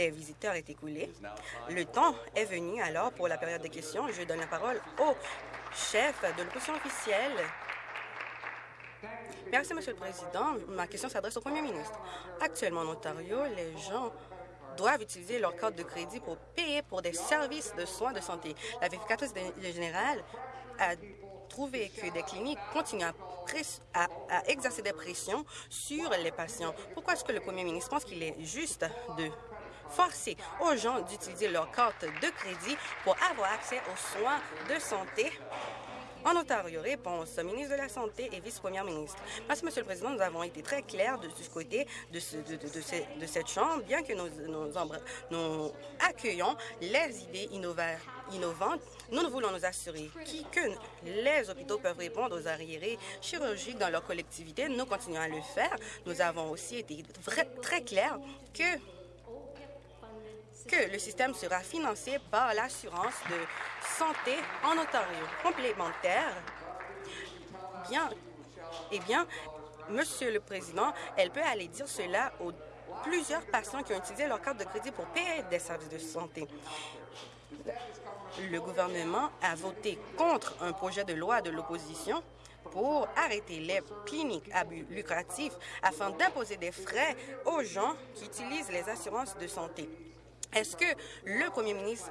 des visiteurs est écoulé. Le temps est venu alors pour la période de questions. Je donne la parole au chef de l'opposition officielle. Merci, Monsieur le Président. Ma question s'adresse au Premier ministre. Actuellement, en Ontario, les gens doivent utiliser leur carte de crédit pour payer pour des services de soins de santé. La vérificatrice générale a trouvé que des cliniques continuent à exercer des pressions sur les patients. Pourquoi est-ce que le premier ministre pense qu'il est juste de forcer aux gens d'utiliser leur carte de crédit pour avoir accès aux soins de santé en Ontario, réponse, ministre de la Santé et vice-première ministre. Merci, Monsieur le Président. Nous avons été très clairs de, ce côté de, ce, de, de, cette Chambre, bien que nous, nous, accueillons les idées innovantes. Nous, nous voulons nous assurer que les hôpitaux peuvent répondre aux arriérés chirurgiques dans leur collectivité. Nous continuons à le faire. Nous avons aussi été très clairs que que le système sera financé par l'assurance de santé en Ontario. Complémentaire, eh bien, Monsieur le Président, elle peut aller dire cela aux plusieurs patients qui ont utilisé leur carte de crédit pour payer des services de santé. Le gouvernement a voté contre un projet de loi de l'opposition pour arrêter les cliniques à but lucratif afin d'imposer des frais aux gens qui utilisent les assurances de santé. Est-ce que le premier ministre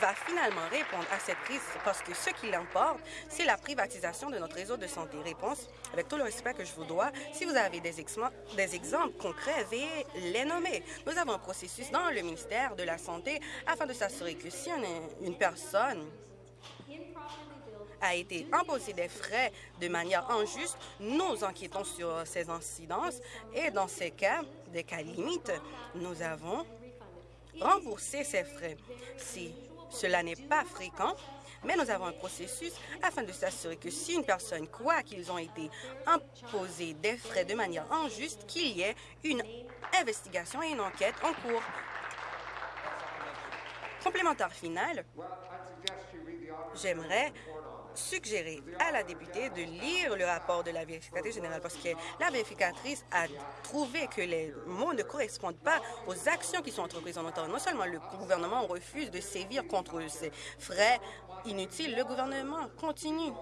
va finalement répondre à cette crise? Parce que ce qui l'emporte, c'est la privatisation de notre réseau de santé. Réponse, avec tout le respect que je vous dois, si vous avez des, des exemples concrets, veuillez les nommer. Nous avons un processus dans le ministère de la Santé afin de s'assurer que si une personne a été imposé des frais de manière injuste, nous enquêtons sur ces incidences et dans ces cas, des cas limites, nous avons remboursé ces frais. Si cela n'est pas fréquent, mais nous avons un processus afin de s'assurer que si une personne croit qu'ils ont été imposés des frais de manière injuste, qu'il y ait une investigation et une enquête en cours. Complémentaire final, j'aimerais suggérer à la députée de lire le rapport de la vérificatrice générale parce que la vérificatrice a trouvé que les mots ne correspondent pas aux actions qui sont entreprises en Ontario. Non seulement le gouvernement refuse de sévir contre ces frais inutiles, le gouvernement continue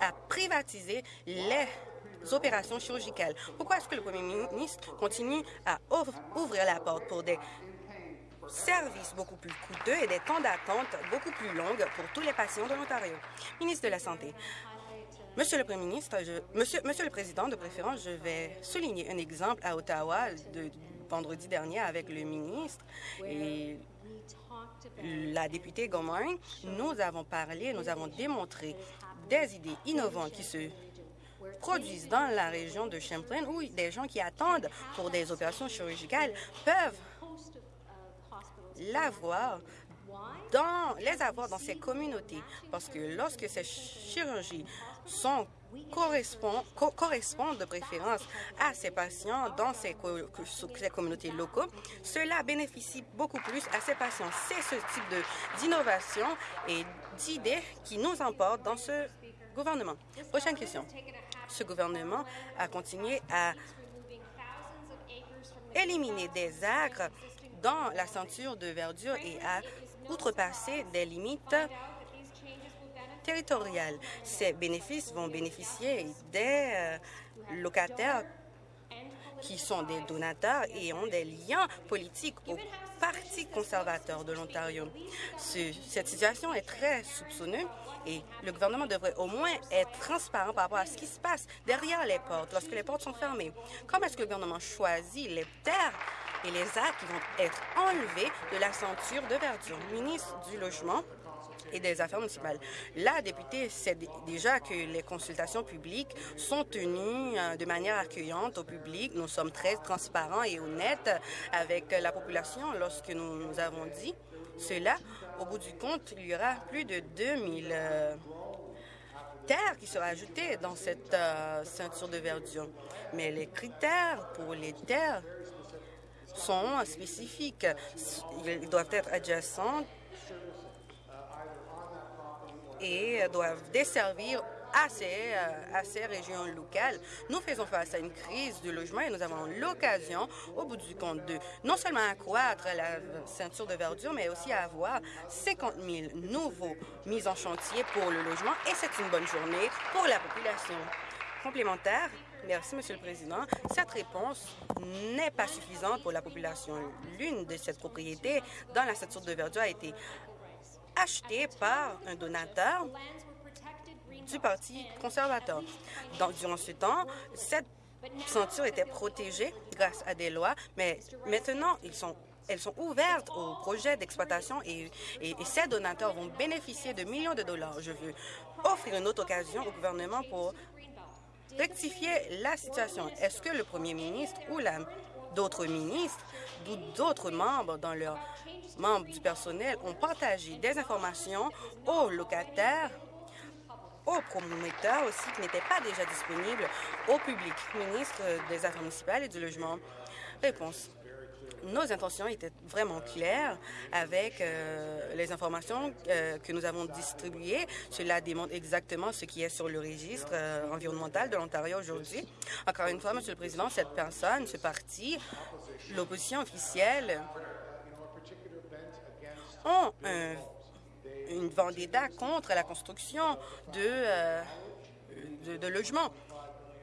à privatiser les opérations chirurgicales. Pourquoi est-ce que le premier ministre continue à ouvrir la porte pour des services beaucoup plus coûteux et des temps d'attente beaucoup plus longs pour tous les patients de l'Ontario. Ministre de la Santé, Monsieur le Premier ministre, monsieur, le Président, de préférence, je vais souligner un exemple à Ottawa de vendredi dernier avec le ministre et la députée Gomery. Nous avons parlé, nous avons démontré des idées innovantes qui se produisent dans la région de Champlain où des gens qui attendent pour des opérations chirurgicales peuvent l'avoir dans, les avoir dans ces communautés. Parce que lorsque ces chirurgies sont correspondent, correspondent de préférence à ces patients dans ces, ces communautés locaux, cela bénéficie beaucoup plus à ces patients. C'est ce type d'innovation et d'idées qui nous emportent dans ce gouvernement. Prochaine question. Ce gouvernement a continué à éliminer des acres dans la ceinture de verdure et à outrepasser des limites territoriales. Ces bénéfices vont bénéficier des euh, locataires qui sont des donateurs et ont des liens politiques au Parti conservateur de l'Ontario. cette situation est très soupçonneuse et le gouvernement devrait au moins être transparent par rapport à ce qui se passe derrière les portes, lorsque les portes sont fermées. Comment est-ce que le gouvernement choisit les terres et les actes vont être enlevés de la ceinture de verdure. Ministre du Logement et des Affaires municipales. La députée sait déjà que les consultations publiques sont tenues euh, de manière accueillante au public. Nous sommes très transparents et honnêtes avec la population lorsque nous, avons dit cela. Au bout du compte, il y aura plus de 2000 euh, terres qui seront ajoutées dans cette euh, ceinture de verdure. Mais les critères pour les terres sont spécifiques. Ils doivent être adjacents et doivent desservir à ces, euh, régions locales. Nous faisons face à une crise du logement et nous avons l'occasion, au bout du compte, de non seulement accroître la ceinture de verdure, mais aussi avoir 50 000 nouveaux mises en chantier pour le logement et c'est une bonne journée pour la population. Complémentaire, Merci, Monsieur le Président. Cette réponse n'est pas suffisante pour la population. L'une de ces propriétés dans la ceinture de verdure a été achetée par un donateur du Parti conservateur. durant ce temps, cette ceinture était protégée grâce à des lois, mais maintenant, elles sont ouvertes aux projets d'exploitation et, ces donateurs vont bénéficier de millions de dollars. Je veux offrir une autre occasion au gouvernement pour rectifier la situation. Est-ce que le premier ministre ou d'autres ministres ou d'autres membres dans leurs membres du personnel ont partagé des informations aux locataires aux promoteurs aussi qui n'étaient pas déjà disponibles au public? Ministre des Affaires municipales et du Logement. Réponse nos intentions étaient vraiment claires avec euh, les informations euh, que nous avons distribuées. Cela démontre exactement ce qui est sur le registre euh, environnemental de l'Ontario aujourd'hui. Encore une fois, Monsieur le Président, cette personne, ce parti, l'opposition officielle, ont une vendetta contre la construction de, de logements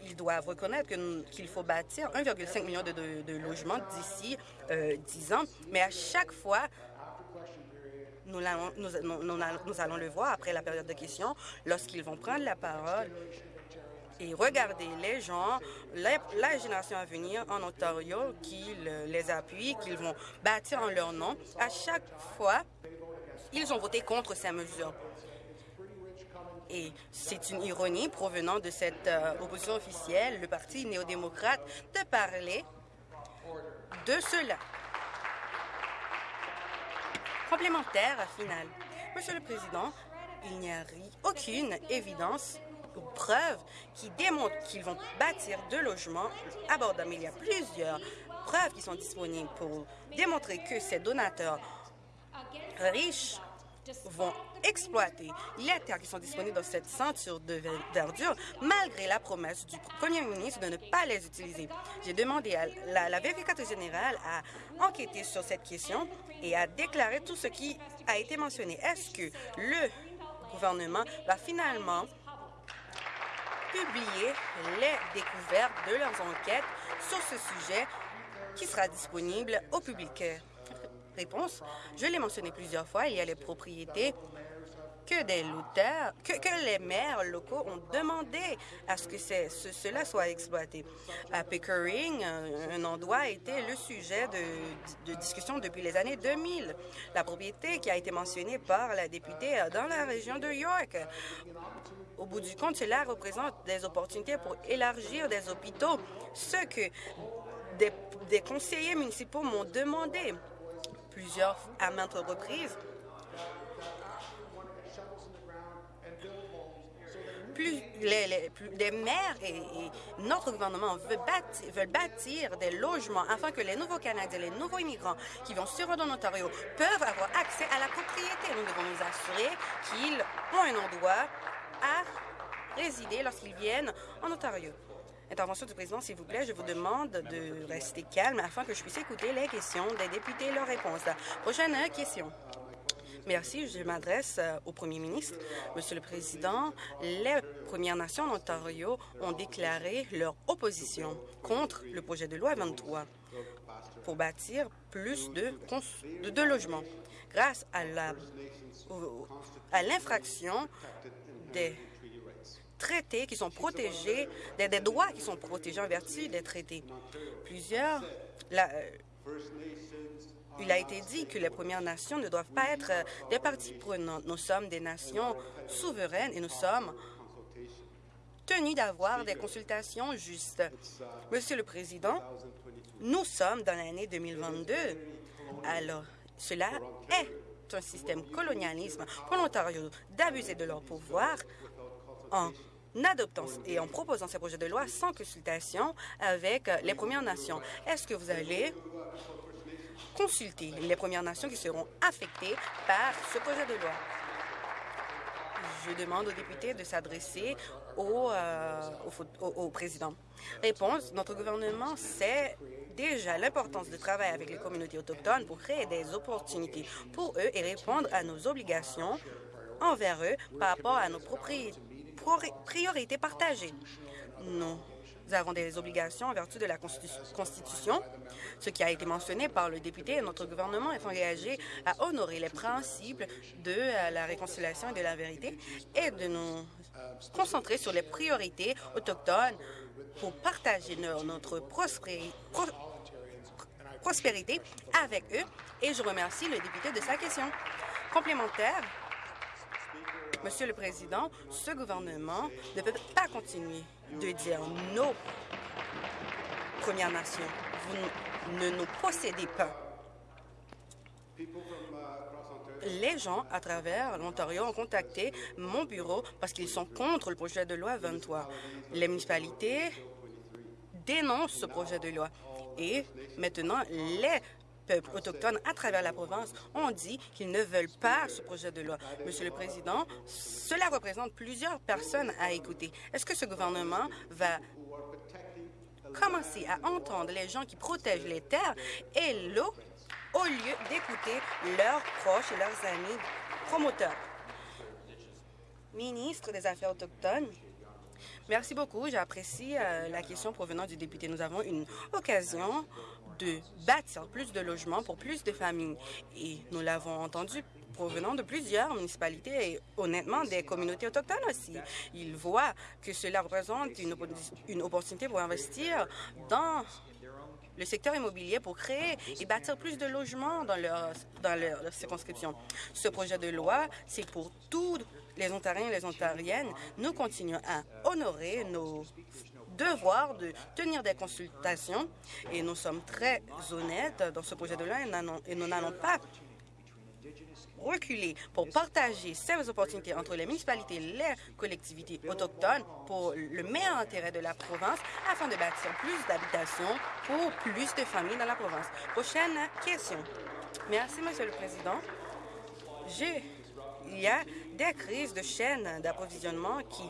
ils doivent reconnaître qu'il faut bâtir 1,5 million de, logements d'ici 10 ans. Mais à chaque fois, nous allons, le voir après la période de questions, lorsqu'ils vont prendre la parole et regarder les gens, la, génération à venir en Ontario, qui les appuie, qu'ils vont bâtir en leur nom. À chaque fois, ils ont voté contre ces mesures. Et c'est une ironie provenant de cette euh, opposition officielle, le Parti néo-démocrate, de parler de cela. Complémentaire final. Monsieur le Président, il n'y a aucune évidence ou preuve qui démontre qu'ils vont bâtir deux logements abordables. Il y a plusieurs preuves qui sont disponibles pour démontrer que ces donateurs riches vont exploiter les terres qui sont disponibles dans cette ceinture de verdure, malgré la promesse du premier ministre de ne pas les utiliser. J'ai demandé à la, la vérificatrice générale à enquêter sur cette question et à déclarer tout ce qui a été mentionné. Est-ce que le gouvernement va finalement publier les découvertes de leurs enquêtes sur ce sujet qui sera disponible au public? Réponse, je l'ai mentionné plusieurs fois, il y a les propriétés que des que, les maires locaux ont demandé à ce que cela soit exploité. À Pickering, un, endroit a été le sujet de, discussion depuis les années 2000. La propriété qui a été mentionnée par la députée dans la région de York. Au bout du compte, cela représente des opportunités pour élargir des hôpitaux, ce que des conseillers municipaux m'ont demandé plusieurs à maintes reprises. Plus les, maires et, notre gouvernement veulent bâtir, des logements afin que les nouveaux Canadiens, les nouveaux immigrants qui vont se rendre en Ontario peuvent avoir accès à la propriété. Nous devons nous assurer qu'ils ont un endroit à résider lorsqu'ils viennent en Ontario. Intervention du président, s'il vous plaît, je vous demande de rester calme afin que je puisse écouter les questions des députés et leurs réponses. Prochaine question. Merci. Je m'adresse euh, au premier ministre. Monsieur le Président, les Premières Nations d'Ontario ont déclaré leur opposition contre le projet de loi 23 pour bâtir plus de, de, logements. Grâce à l'infraction des traités qui sont protégés, des, droits qui sont protégés en vertu des traités. Plusieurs... Euh, il a été dit que les Premières Nations ne doivent pas être euh, des parties prenantes. Nous sommes des nations souveraines et nous sommes tenus d'avoir des consultations justes. Monsieur le Président, nous sommes dans l'année 2022. Alors, cela est un système colonialisme pour l'Ontario d'abuser de leur pouvoir en adoptant et en proposant ces projets de loi sans consultation avec les Premières Nations. Est-ce que vous allez consulter les Premières Nations qui seront affectées par ce projet de loi? Je demande aux députés de s'adresser au, au, président. Réponse, notre gouvernement sait déjà l'importance de travailler avec les communautés autochtones pour créer des opportunités pour eux et répondre à nos obligations envers eux par rapport à nos priorités partagées. Nous avons des obligations en vertu de la Constitution, ce qui a été mentionné par le député. Notre gouvernement est engagé à honorer les principes de euh, la réconciliation et de la vérité et de nous concentrer sur les priorités autochtones pour partager notre prospérité avec eux. Et je remercie le député de sa question. Complémentaire, Monsieur le Président, ce gouvernement ne peut pas continuer de dire non Premières Nations. Vous ne nous possédez pas. Les gens à travers l'Ontario ont contacté mon bureau parce qu'ils sont contre le projet de loi 23. Les municipalités dénoncent ce projet de loi. Et maintenant, les autochtones à travers la province ont dit qu'ils ne veulent pas ce projet de loi. Monsieur le Président, cela représente plusieurs personnes à écouter. Est-ce que ce gouvernement va commencer à entendre les gens qui protègent les terres et l'eau au lieu d'écouter leurs proches et leurs amis promoteurs? Ministre des Affaires autochtones, Merci beaucoup. J'apprécie euh, la question provenant du député. Nous avons une occasion de bâtir plus de logements pour plus de familles. Et nous l'avons entendu provenant de plusieurs municipalités et honnêtement des communautés autochtones aussi. Ils voient que cela représente une, opportunité pour investir dans le secteur immobilier pour créer et bâtir plus de logements dans leur, dans leur circonscription. Ce projet de loi, c'est pour tous les Ontariens et les Ontariennes. Nous continuons à honorer nos devoir de tenir des consultations et nous sommes très honnêtes dans ce projet de loi et nous n'allons pas reculer pour partager ces opportunités entre les municipalités et les collectivités autochtones pour le meilleur intérêt de la province afin de bâtir plus d'habitations pour plus de familles dans la province. Prochaine question. Merci, Monsieur le Président. Il y a des crises de chaînes d'approvisionnement qui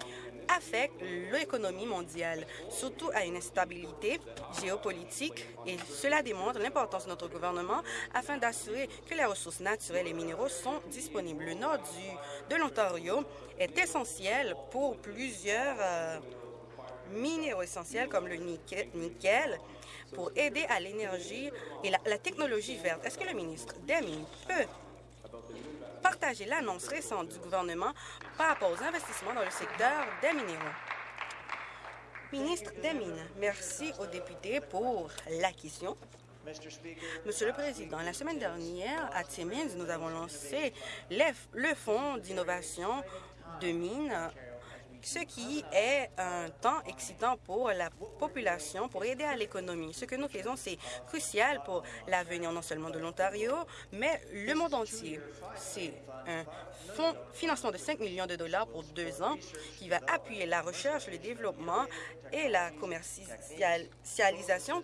affecte l'économie mondiale, surtout à une instabilité géopolitique, et cela démontre l'importance de notre gouvernement afin d'assurer que les ressources naturelles et minéraux sont disponibles. Le nord du, de l'Ontario est essentiel pour plusieurs euh, minéraux essentiels comme le nickel, pour aider à l'énergie et la, technologie verte. Est-ce que le ministre Deming peut partager l'annonce récente du gouvernement par rapport aux investissements dans le secteur des minéraux. Ministre des Mines, merci aux députés pour la question. Monsieur le Président, la semaine dernière, à Timmins, nous avons lancé le Fonds d'innovation de mines ce qui est un temps excitant pour la population, pour aider à l'économie. Ce que nous faisons, c'est crucial pour l'avenir non seulement de l'Ontario, mais le monde entier. C'est un financement de 5 millions de dollars pour deux ans qui va appuyer la recherche, le développement et la commercialisation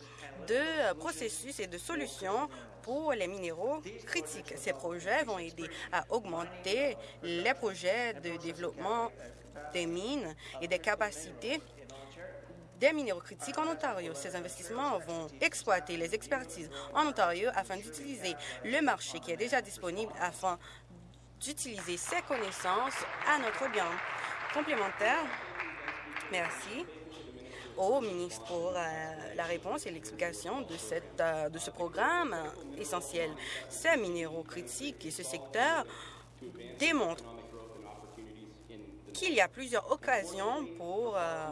de processus et de solutions pour les minéraux critiques. Ces projets vont aider à augmenter les projets de développement des mines et des capacités des minéraux critiques en Ontario. Ces investissements vont exploiter les expertises en Ontario afin d'utiliser le marché qui est déjà disponible afin d'utiliser ces connaissances à notre bien. Complémentaire, merci au ministre pour euh, la réponse et l'explication de, euh, de ce programme essentiel. Ces minéraux critiques et ce secteur démontrent qu'il y a plusieurs occasions pour euh,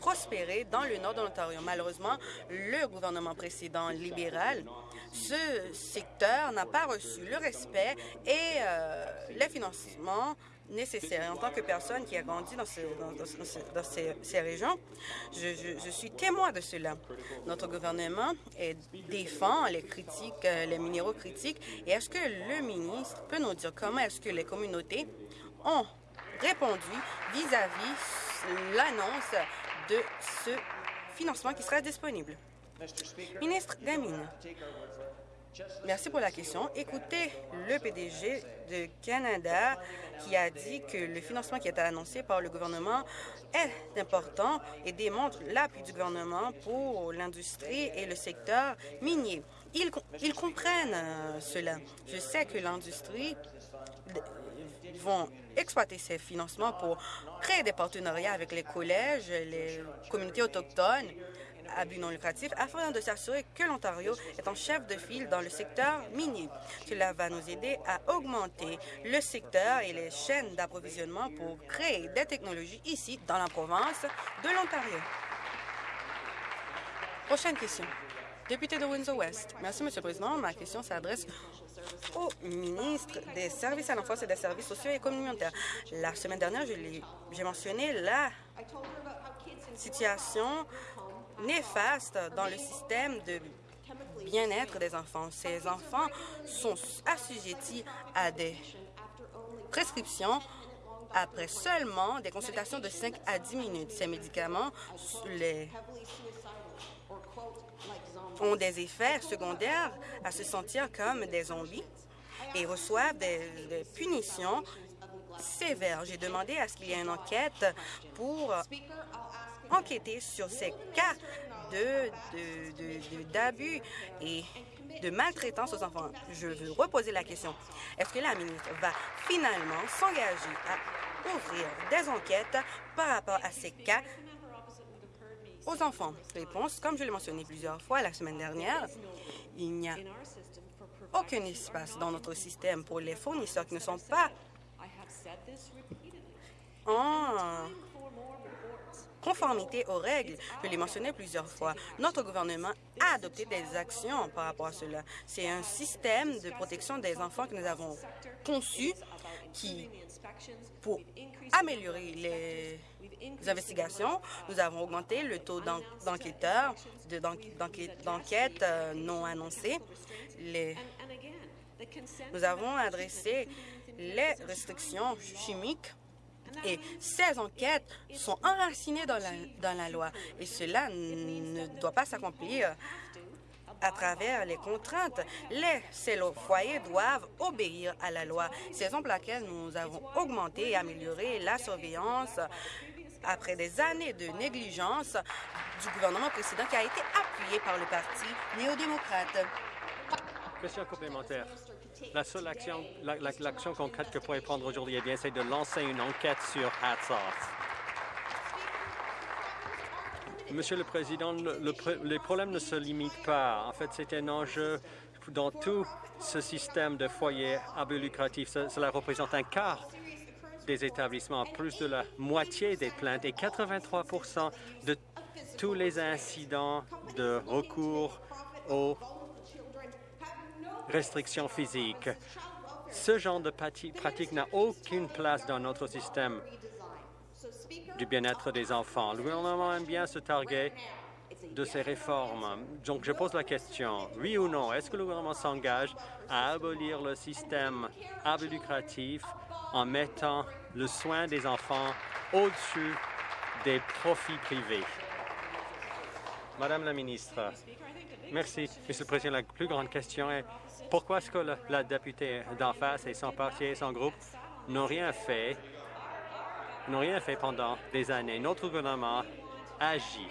prospérer dans le nord de l'Ontario. Malheureusement, le gouvernement précédent libéral, ce secteur n'a pas reçu le respect et euh, les financements nécessaires. En tant que personne qui a grandi dans, ces, régions, je, suis témoin de cela. Notre gouvernement défend les critiques, euh, les minéraux critiques. Et est-ce que le ministre peut nous dire comment est-ce que les communautés ont répondu vis-à-vis l'annonce de ce financement qui sera disponible. Ministre Gamine, Merci pour la question. Écoutez le PDG de Canada qui a dit que le financement qui été annoncé par le gouvernement est important et démontre l'appui du gouvernement pour l'industrie et le secteur minier. Ils, ils comprennent euh, cela. Je sais que l'industrie vont exploiter ces financements pour créer des partenariats avec les collèges, les communautés autochtones à but non lucratif afin de s'assurer que l'Ontario est en chef de file dans le secteur minier. Cela va nous aider à augmenter le secteur et les chaînes d'approvisionnement pour créer des technologies ici, dans la province de l'Ontario. Prochaine question. Député de Windsor-West. Merci, Monsieur le Président. Ma question s'adresse au ministre des Services à l'enfance et des services sociaux et communautaires. La semaine dernière, j'ai mentionné la situation néfaste dans le système de bien-être des enfants. Ces enfants sont assujettis à des prescriptions après seulement des consultations de 5 à 10 minutes. Ces médicaments les ont des effets secondaires à se sentir comme des zombies et reçoivent des, punitions sévères. J'ai demandé à ce qu'il y ait une enquête pour enquêter sur ces cas d'abus de, et de maltraitance aux enfants. Je veux reposer la question. Est-ce que la ministre va finalement s'engager à ouvrir des enquêtes par rapport à ces cas aux enfants? Réponse, comme je l'ai mentionné plusieurs fois la semaine dernière, il n'y a aucun espace dans notre système pour les fournisseurs qui ne sont pas en conformité aux règles. Je l'ai mentionné plusieurs fois. Notre gouvernement a adopté des actions par rapport à cela. C'est un système de protection des enfants que nous avons conçu qui, pour améliorer les investigations, nous avons augmenté le taux d'enquêteurs, d'enquêtes euh, non annoncées. Les, nous avons adressé les restrictions chimiques et ces enquêtes sont enracinées dans la, dans la loi. Et cela ne doit pas s'accomplir à travers les contraintes. Les foyers doivent obéir à la loi. C'est pour laquelle nous avons augmenté et amélioré la surveillance après des années de négligence du gouvernement précédent qui a été appuyé par le Parti néo-démocrate. Question complémentaire. La seule action, l'action concrète que pourrait prendre aujourd'hui, eh bien, c'est de lancer une enquête sur Hats Monsieur le Président, le, les problèmes ne se limitent pas. En fait, c'est un enjeu dans tout ce système de foyers à but lucratif. Cela représente un quart des établissements, plus de la moitié des plaintes et 83% de tous les incidents de recours aux restrictions physiques. Ce genre de pratique n'a aucune place dans notre système du bien-être des enfants. Le gouvernement aime bien se targuer de ces réformes. Donc, je pose la question, oui ou non, est-ce que le gouvernement s'engage à abolir le système lucratif en mettant le soin des enfants au-dessus des profits privés? Madame la ministre, merci. Monsieur le Président, la plus grande question est pourquoi est-ce que la députée d'en face et son parti et son groupe n'ont rien fait, n'ont rien fait pendant des années? Notre gouvernement agit.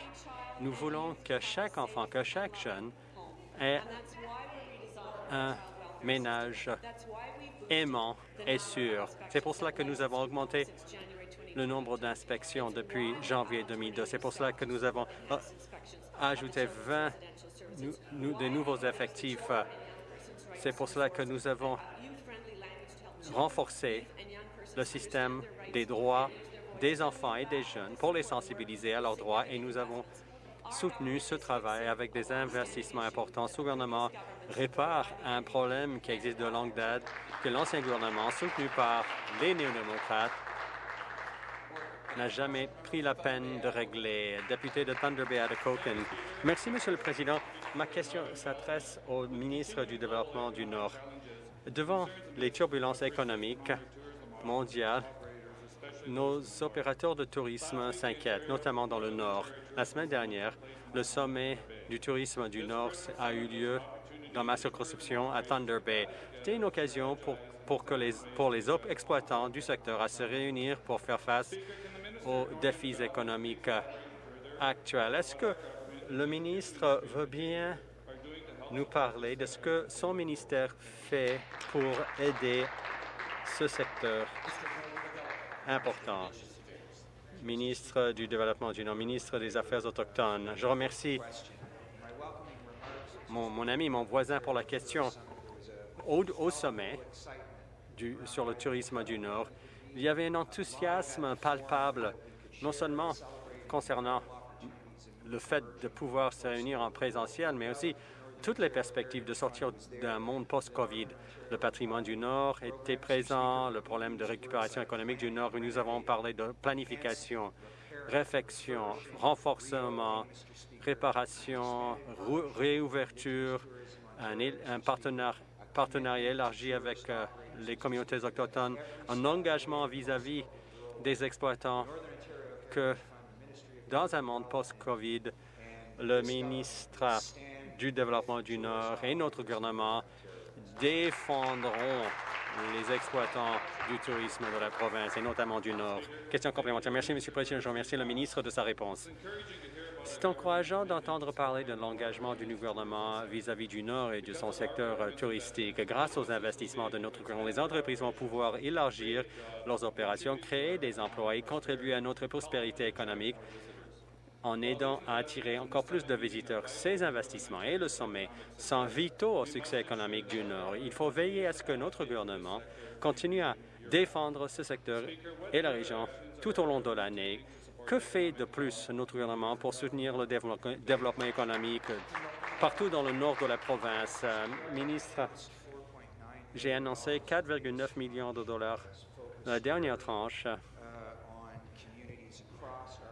Nous voulons que chaque enfant, que chaque jeune ait un ménage aimant et sûr. C'est pour cela que nous avons augmenté le nombre d'inspections depuis janvier 2002. C'est pour cela que nous avons euh, ajouté 20 de nouveaux effectifs c'est pour cela que nous avons renforcé le système des droits des enfants et des jeunes pour les sensibiliser à leurs droits et nous avons soutenu ce travail avec des investissements importants. Ce gouvernement répare un problème qui existe de longue date que l'ancien gouvernement, soutenu par les néo-démocrates, n'a jamais pris la peine de régler. Député de Thunder Bay, Atikokan. Merci, Monsieur le Président. Ma question s'adresse au ministre du Développement du Nord. Devant les turbulences économiques mondiales, nos opérateurs de tourisme s'inquiètent, notamment dans le Nord. La semaine dernière, le sommet du tourisme du Nord a eu lieu dans ma circonscription à Thunder Bay. C'était une occasion pour, pour, que les, pour les exploitants du secteur à se réunir pour faire face aux défis économiques actuels. Est-ce que le ministre veut bien nous parler de ce que son ministère fait pour aider ce secteur important? Ministre du Développement du Nord, ministre des Affaires autochtones. Je remercie mon, ami, mon voisin pour la question. Au, sommet du, sur le tourisme du Nord, il y avait un enthousiasme palpable, non seulement concernant le fait de pouvoir se réunir en présentiel, mais aussi toutes les perspectives de sortir d'un monde post-COVID. Le patrimoine du Nord était présent, le problème de récupération économique du Nord, nous avons parlé de planification, réflexion, renforcement, réparation, réouverture, un, partenariat élargi avec euh, les communautés autochtones, un engagement vis-à-vis des exploitants que dans un monde post-COVID, le ministre du Développement du Nord et notre gouvernement défendront les exploitants du tourisme de la province et notamment du Nord. Question complémentaire. Merci, M. le Président. Je remercie le ministre de sa réponse. C'est encourageant d'entendre parler de l'engagement du gouvernement vis-à-vis du Nord et de son secteur touristique. Grâce aux investissements de notre gouvernement, les entreprises vont pouvoir élargir leurs opérations, créer des emplois et contribuer à notre prospérité économique en aidant à attirer encore plus de visiteurs. Ces investissements et le sommet sont vitaux au succès économique du Nord. Il faut veiller à ce que notre gouvernement continue à défendre ce secteur et la région tout au long de l'année. Que fait de plus notre gouvernement pour soutenir le développement économique partout dans le nord de la province? Euh, ministre, j'ai annoncé 4,9 millions de dollars la dernière tranche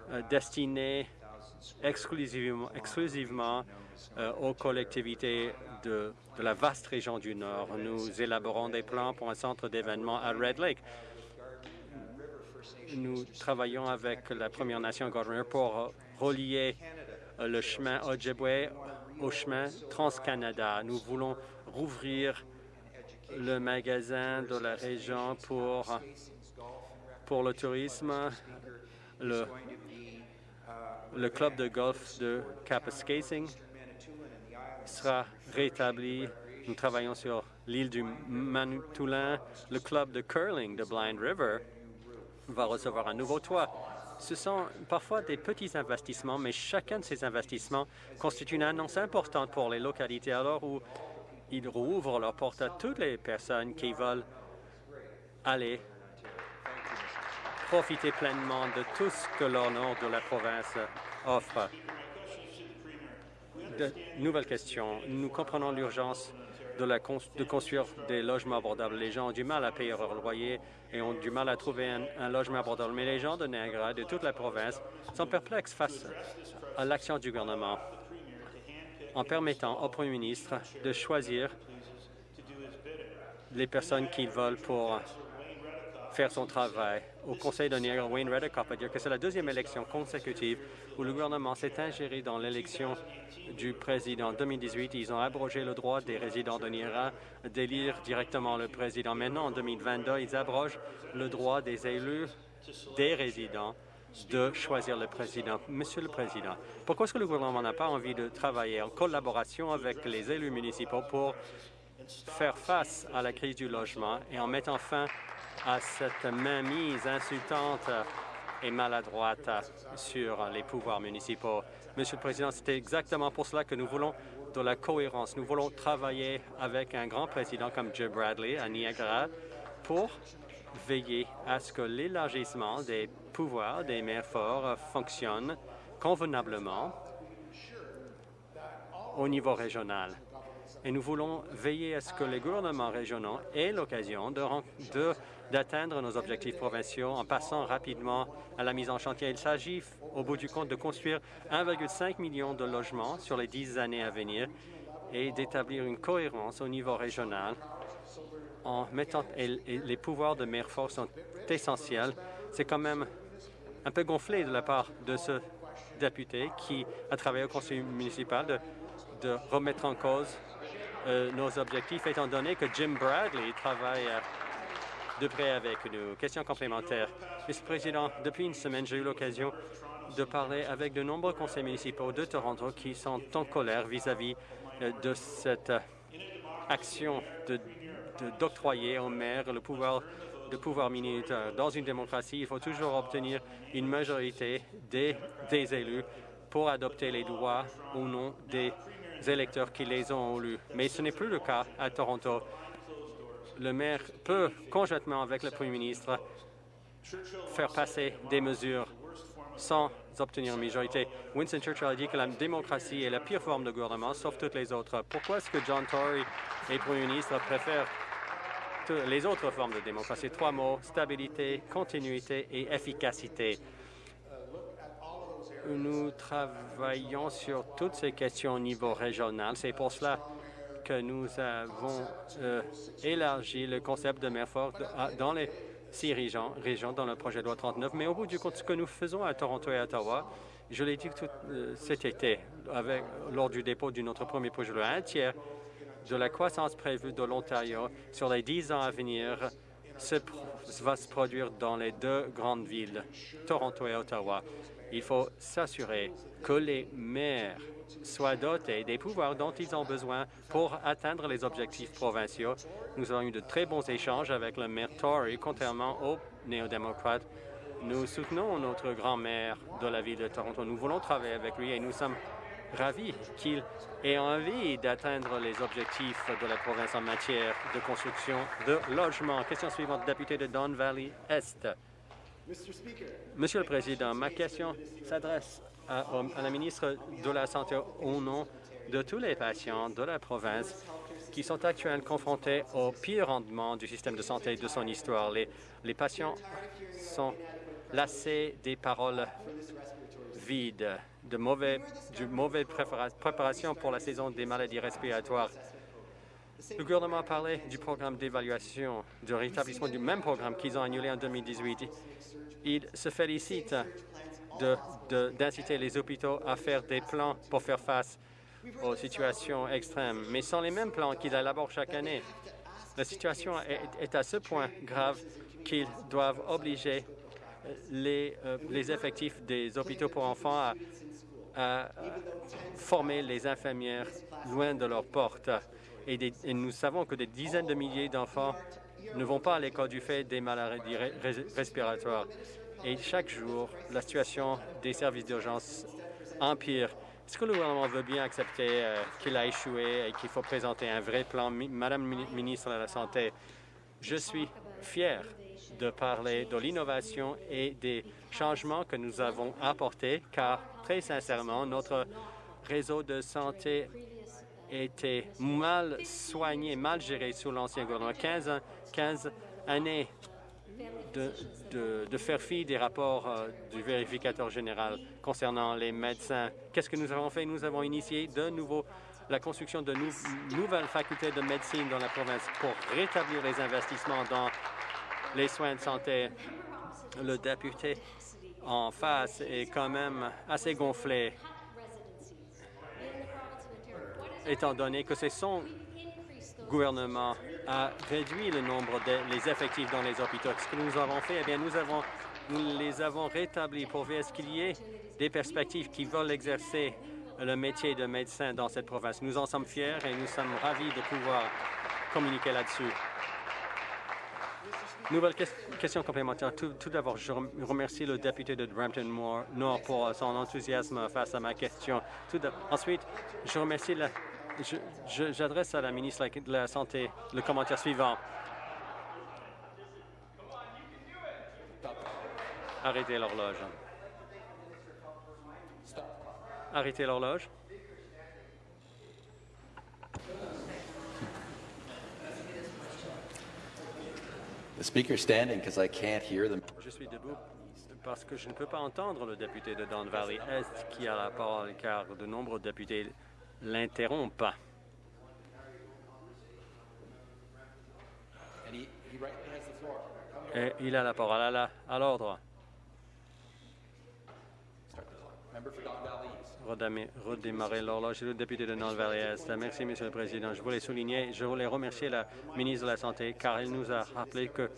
euh, destinée exclusivement, euh, aux collectivités de, la vaste région du Nord. Nous élaborons des plans pour un centre d'événements à Red Lake. Nous travaillons avec la Première Nation Governor pour relier euh, le chemin Ojibwe au chemin Trans-Canada. Nous voulons rouvrir le magasin de la région pour, le tourisme, le club de golf de Kapuskasing sera rétabli. Nous travaillons sur l'île du Manitoulin. Le club de curling de Blind River va recevoir un nouveau toit. Ce sont parfois des petits investissements, mais chacun de ces investissements constitue une annonce importante pour les localités alors où ils rouvrent leurs portes à toutes les personnes qui veulent aller profiter pleinement de tout ce que nord de la province offre. De questions. Nous comprenons l'urgence de, construire des logements abordables. Les gens ont du mal à payer leur loyer et ont du mal à trouver un, logement abordable. Mais les gens de Niagara, de toute la province, sont perplexes face à l'action du gouvernement en permettant au premier ministre de choisir les personnes qu'il veulent pour faire son travail. Au Conseil de Niagara, Wayne Reddicoff a dit que c'est la deuxième élection consécutive où le gouvernement s'est ingéré dans l'élection du président. En 2018, ils ont abrogé le droit des résidents de Niagara d'élire directement le président. Maintenant, en 2022, ils abrogent le droit des élus, des résidents, de choisir le président. Monsieur le Président, pourquoi est-ce que le gouvernement n'a pas envie de travailler en collaboration avec les élus municipaux pour faire face à la crise du logement et en mettant fin à cette mainmise insultante et maladroite sur les pouvoirs municipaux. Monsieur le Président, c'est exactement pour cela que nous voulons de la cohérence. Nous voulons travailler avec un grand président comme Joe Bradley à Niagara pour veiller à ce que l'élargissement des pouvoirs des maires forts fonctionne convenablement au niveau régional et nous voulons veiller à ce que les gouvernements régionaux aient l'occasion d'atteindre nos objectifs provinciaux en passant rapidement à la mise en chantier. Il s'agit, au bout du compte, de construire 1,5 million de logements sur les dix années à venir et d'établir une cohérence au niveau régional en mettant les pouvoirs de maire fort sont essentiels. C'est quand même un peu gonflé de la part de ce député qui a travaillé au conseil municipal de, de remettre en cause euh, nos objectifs, étant donné que Jim Bradley travaille euh, de près avec nous. Question complémentaire. Monsieur le Président, depuis une semaine, j'ai eu l'occasion de parler avec de nombreux conseils municipaux de Toronto qui sont en colère vis-à-vis euh, de cette action d'octroyer aux maires le pouvoir de pouvoir militaire. Dans une démocratie, il faut toujours obtenir une majorité des, des élus pour adopter les droits ou non des électeurs qui les ont élus. Mais ce n'est plus le cas à Toronto. Le maire peut, conjointement avec le premier ministre, faire passer des mesures sans obtenir une majorité. Winston Churchill a dit que la démocratie est la pire forme de gouvernement, sauf toutes les autres. Pourquoi est-ce que John Tory et le premier ministre préfèrent les autres formes de démocratie? Trois mots, stabilité, continuité et efficacité. Nous travaillons sur toutes ces questions au niveau régional. C'est pour cela que nous avons euh, élargi le concept de mer forte dans les six régions, dans le projet de loi 39. Mais au bout du compte, ce que nous faisons à Toronto et à Ottawa, je l'ai dit tout, euh, cet été, lors du dépôt de notre premier projet de loi, un tiers de la croissance prévue de l'Ontario sur les dix ans à venir se, va se produire dans les deux grandes villes, Toronto et Ottawa. Il faut s'assurer que les maires soient dotés des pouvoirs dont ils ont besoin pour atteindre les objectifs provinciaux. Nous avons eu de très bons échanges avec le maire Tory, contrairement aux néo-démocrates. Nous soutenons notre grand-maire de la ville de Toronto. Nous voulons travailler avec lui et nous sommes ravis qu'il ait envie d'atteindre les objectifs de la province en matière de construction de logements. Question suivante, député de Don Valley Est. Monsieur le Président, ma question s'adresse à, la ministre de la Santé au nom de tous les patients de la province qui sont actuellement confrontés au pire rendement du système de santé de son histoire. Les, patients sont lassés des paroles vides, de mauvais, de mauvaise préparation pour la saison des maladies respiratoires. Le gouvernement a parlé du programme d'évaluation, du rétablissement du même programme qu'ils ont annulé en 2018 il se félicite d'inciter les hôpitaux à faire des plans pour faire face aux situations extrêmes, mais sans les mêmes plans qu'ils élaborent chaque année. La situation est, à ce point grave qu'ils doivent obliger les, euh, les, effectifs des hôpitaux pour enfants à, former les infirmières loin de leurs portes. Et, nous savons que des dizaines de milliers d'enfants ne vont pas à l'école du fait des maladies respiratoires. Et chaque jour, la situation des services d'urgence empire. Est-ce que le gouvernement veut bien accepter euh, qu'il a échoué et qu'il faut présenter un vrai plan? Madame la ministre de la Santé, je suis fier de parler de l'innovation et des changements que nous avons apportés, car très sincèrement, notre réseau de santé était mal soigné, mal géré sous l'ancien gouvernement. 15, 15 années de, faire fi des rapports euh, du vérificateur général concernant les médecins. Qu'est-ce que nous avons fait? Nous avons initié de nouveau la construction de nouvelles facultés de médecine dans la province pour rétablir les investissements dans les soins de santé. Le député en face est quand même assez gonflé, étant donné que c'est son gouvernement a réduit le nombre des effectifs dans les hôpitaux. Ce que nous avons fait, eh bien, nous, avons, les avons rétablis pour voir ce qu'il y ait des perspectives qui veulent exercer le métier de médecin dans cette province. Nous en sommes fiers et nous sommes ravis de pouvoir communiquer là-dessus. Nouvelle question complémentaire. Tout, d'abord, je remercie le député de Brampton Nord pour son enthousiasme face à ma question. Ensuite, je remercie la J'adresse à la ministre de la Santé le commentaire suivant. Arrêtez l'horloge. Arrêtez l'horloge. The speaker standing because I can't hear them. Je suis debout parce que je ne peux pas entendre le député de Don Valley Est qui a la parole? Car de nombreux députés l'interrompent. Et il a la parole à l'ordre. Redémarrer l'horloge. Le député de North Valley Est. Merci, Monsieur le Président. Je voulais souligner, je voulais remercier la ministre de la Santé car elle nous a rappelé que,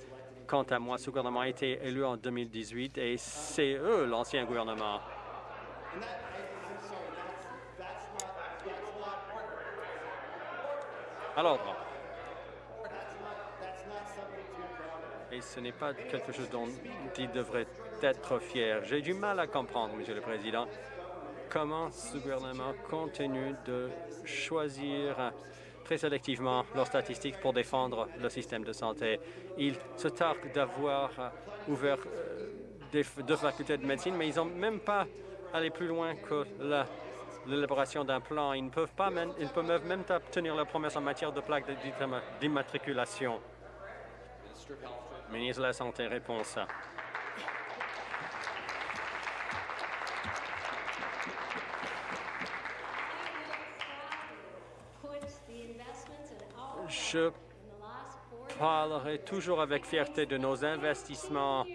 quant à moi, ce gouvernement a été élu en 2018 et c'est eux, l'ancien gouvernement. À l'ordre. Et ce n'est pas quelque chose dont il devrait être fier. J'ai du mal à comprendre, Monsieur le Président, comment ce gouvernement continue de choisir très sélectivement leurs statistiques pour défendre le système de santé. Il se targue d'avoir euh, ouvert euh, deux facultés de médecine, mais ils n'ont même pas allé plus loin que la- l'élaboration d'un plan. Ils ne peuvent pas même, ils peuvent même pas tenir leurs promesses en matière de d'imma- d'immatriculation. Ministre de la Santé, réponse. Je parlerai toujours avec fierté de nos investissements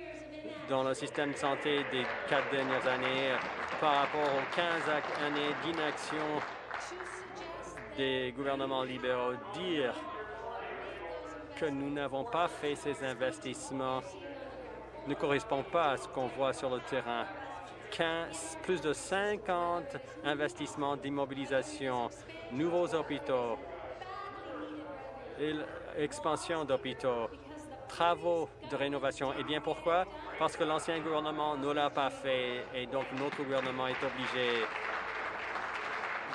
dans le système de santé des quatre dernières années par rapport aux 15 ac- années d'inaction des gouvernements libéraux. Dire que nous n'avons pas fait ces investissements ne correspond pas à ce qu'on voit sur le terrain. 15 plus de 50 investissements d'immobilisation, nouveaux hôpitaux, et expansion d'hôpitaux, travaux de rénovation. Et bien pourquoi? Parce que l'ancien gouvernement ne l'a pas fait et donc notre gouvernement est obligé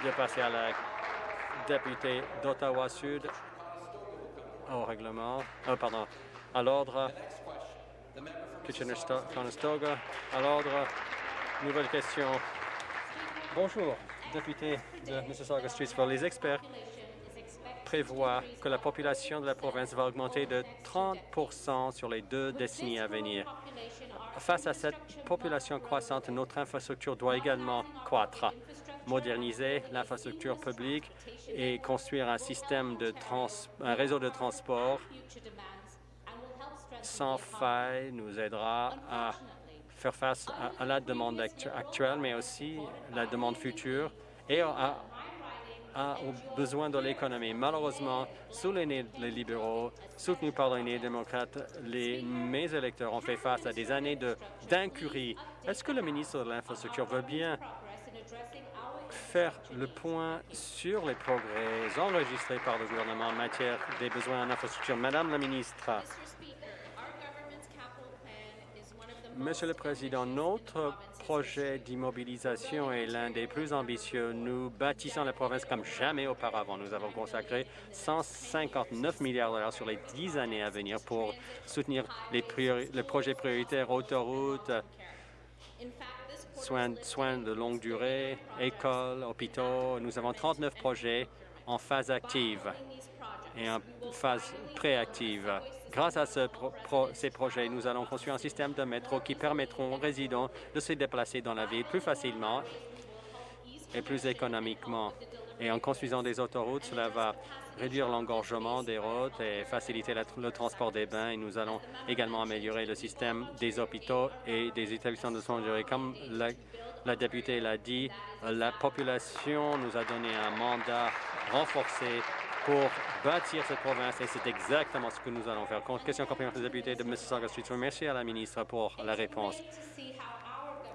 de passer à la députée d'Ottawa Sud au règlement, euh, pardon, à l'ordre. Kitchener-Conestoga, à l'ordre. Nouvelle question. Bonjour, député de Mississauga Streetsville. Les experts prévoient que la population de la province va augmenter de 30% sur les deux décennies à venir. Face à cette population croissante, notre infrastructure doit également croître. Moderniser l'infrastructure publique et construire un système de un réseau de transport sans faille nous aidera à faire face à, la demande actu- actuelle, mais aussi la demande future et à, aux besoins de l'économie. Malheureusement, sous les nez des libéraux, soutenus par les néo-démocrates, les, mes électeurs ont fait face à des années de- d'incurie. Est-ce que le ministre de l'Infrastructure veut bien faire le point sur les progrès enregistrés par le gouvernement en matière des besoins en infrastructure? Madame la ministre, Monsieur le Président, notre projet d'immobilisation est l'un des plus ambitieux. Nous bâtissons la province comme jamais auparavant. Nous avons consacré 159 milliards de dollars sur les dix années à venir pour soutenir les projets prioritaires, autoroutes, soins, soins de longue durée, écoles, hôpitaux. Nous avons 39 projets en phase active et en phase préactive. Grâce à ces projets, nous allons construire un système de métro qui permettront aux résidents de se déplacer dans la ville plus facilement et plus économiquement. Et en construisant des autoroutes, cela va réduire l'engorgement des routes et faciliter le transport des bains. Et nous allons également améliorer le système des hôpitaux et des établissements de soins de durée. Comme la députée l'a dit, la population nous a donné un mandat renforcé pour bâtir cette province et c'est exactement ce que nous allons faire. Question complémentaire du député de Mississauga Street. Merci à la ministre pour la réponse.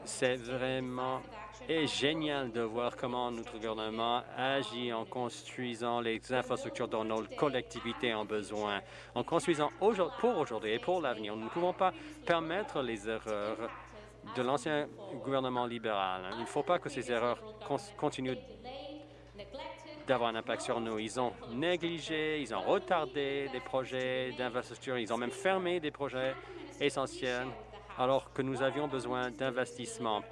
C'est vraiment et génial de voir comment notre gouvernement agit en construisant les infrastructures dont nos collectivités ont besoin. En construisant pour aujourd'hui et pour l'avenir, nous ne pouvons pas permettre les erreurs de l'ancien gouvernement libéral. Il ne faut pas que ces erreurs continuent d'avoir un impact sur nous. Ils ont négligé, ils ont retardé des projets d'infrastructure, ils ont même fermé des projets essentiels alors que nous avions besoin d'investissements.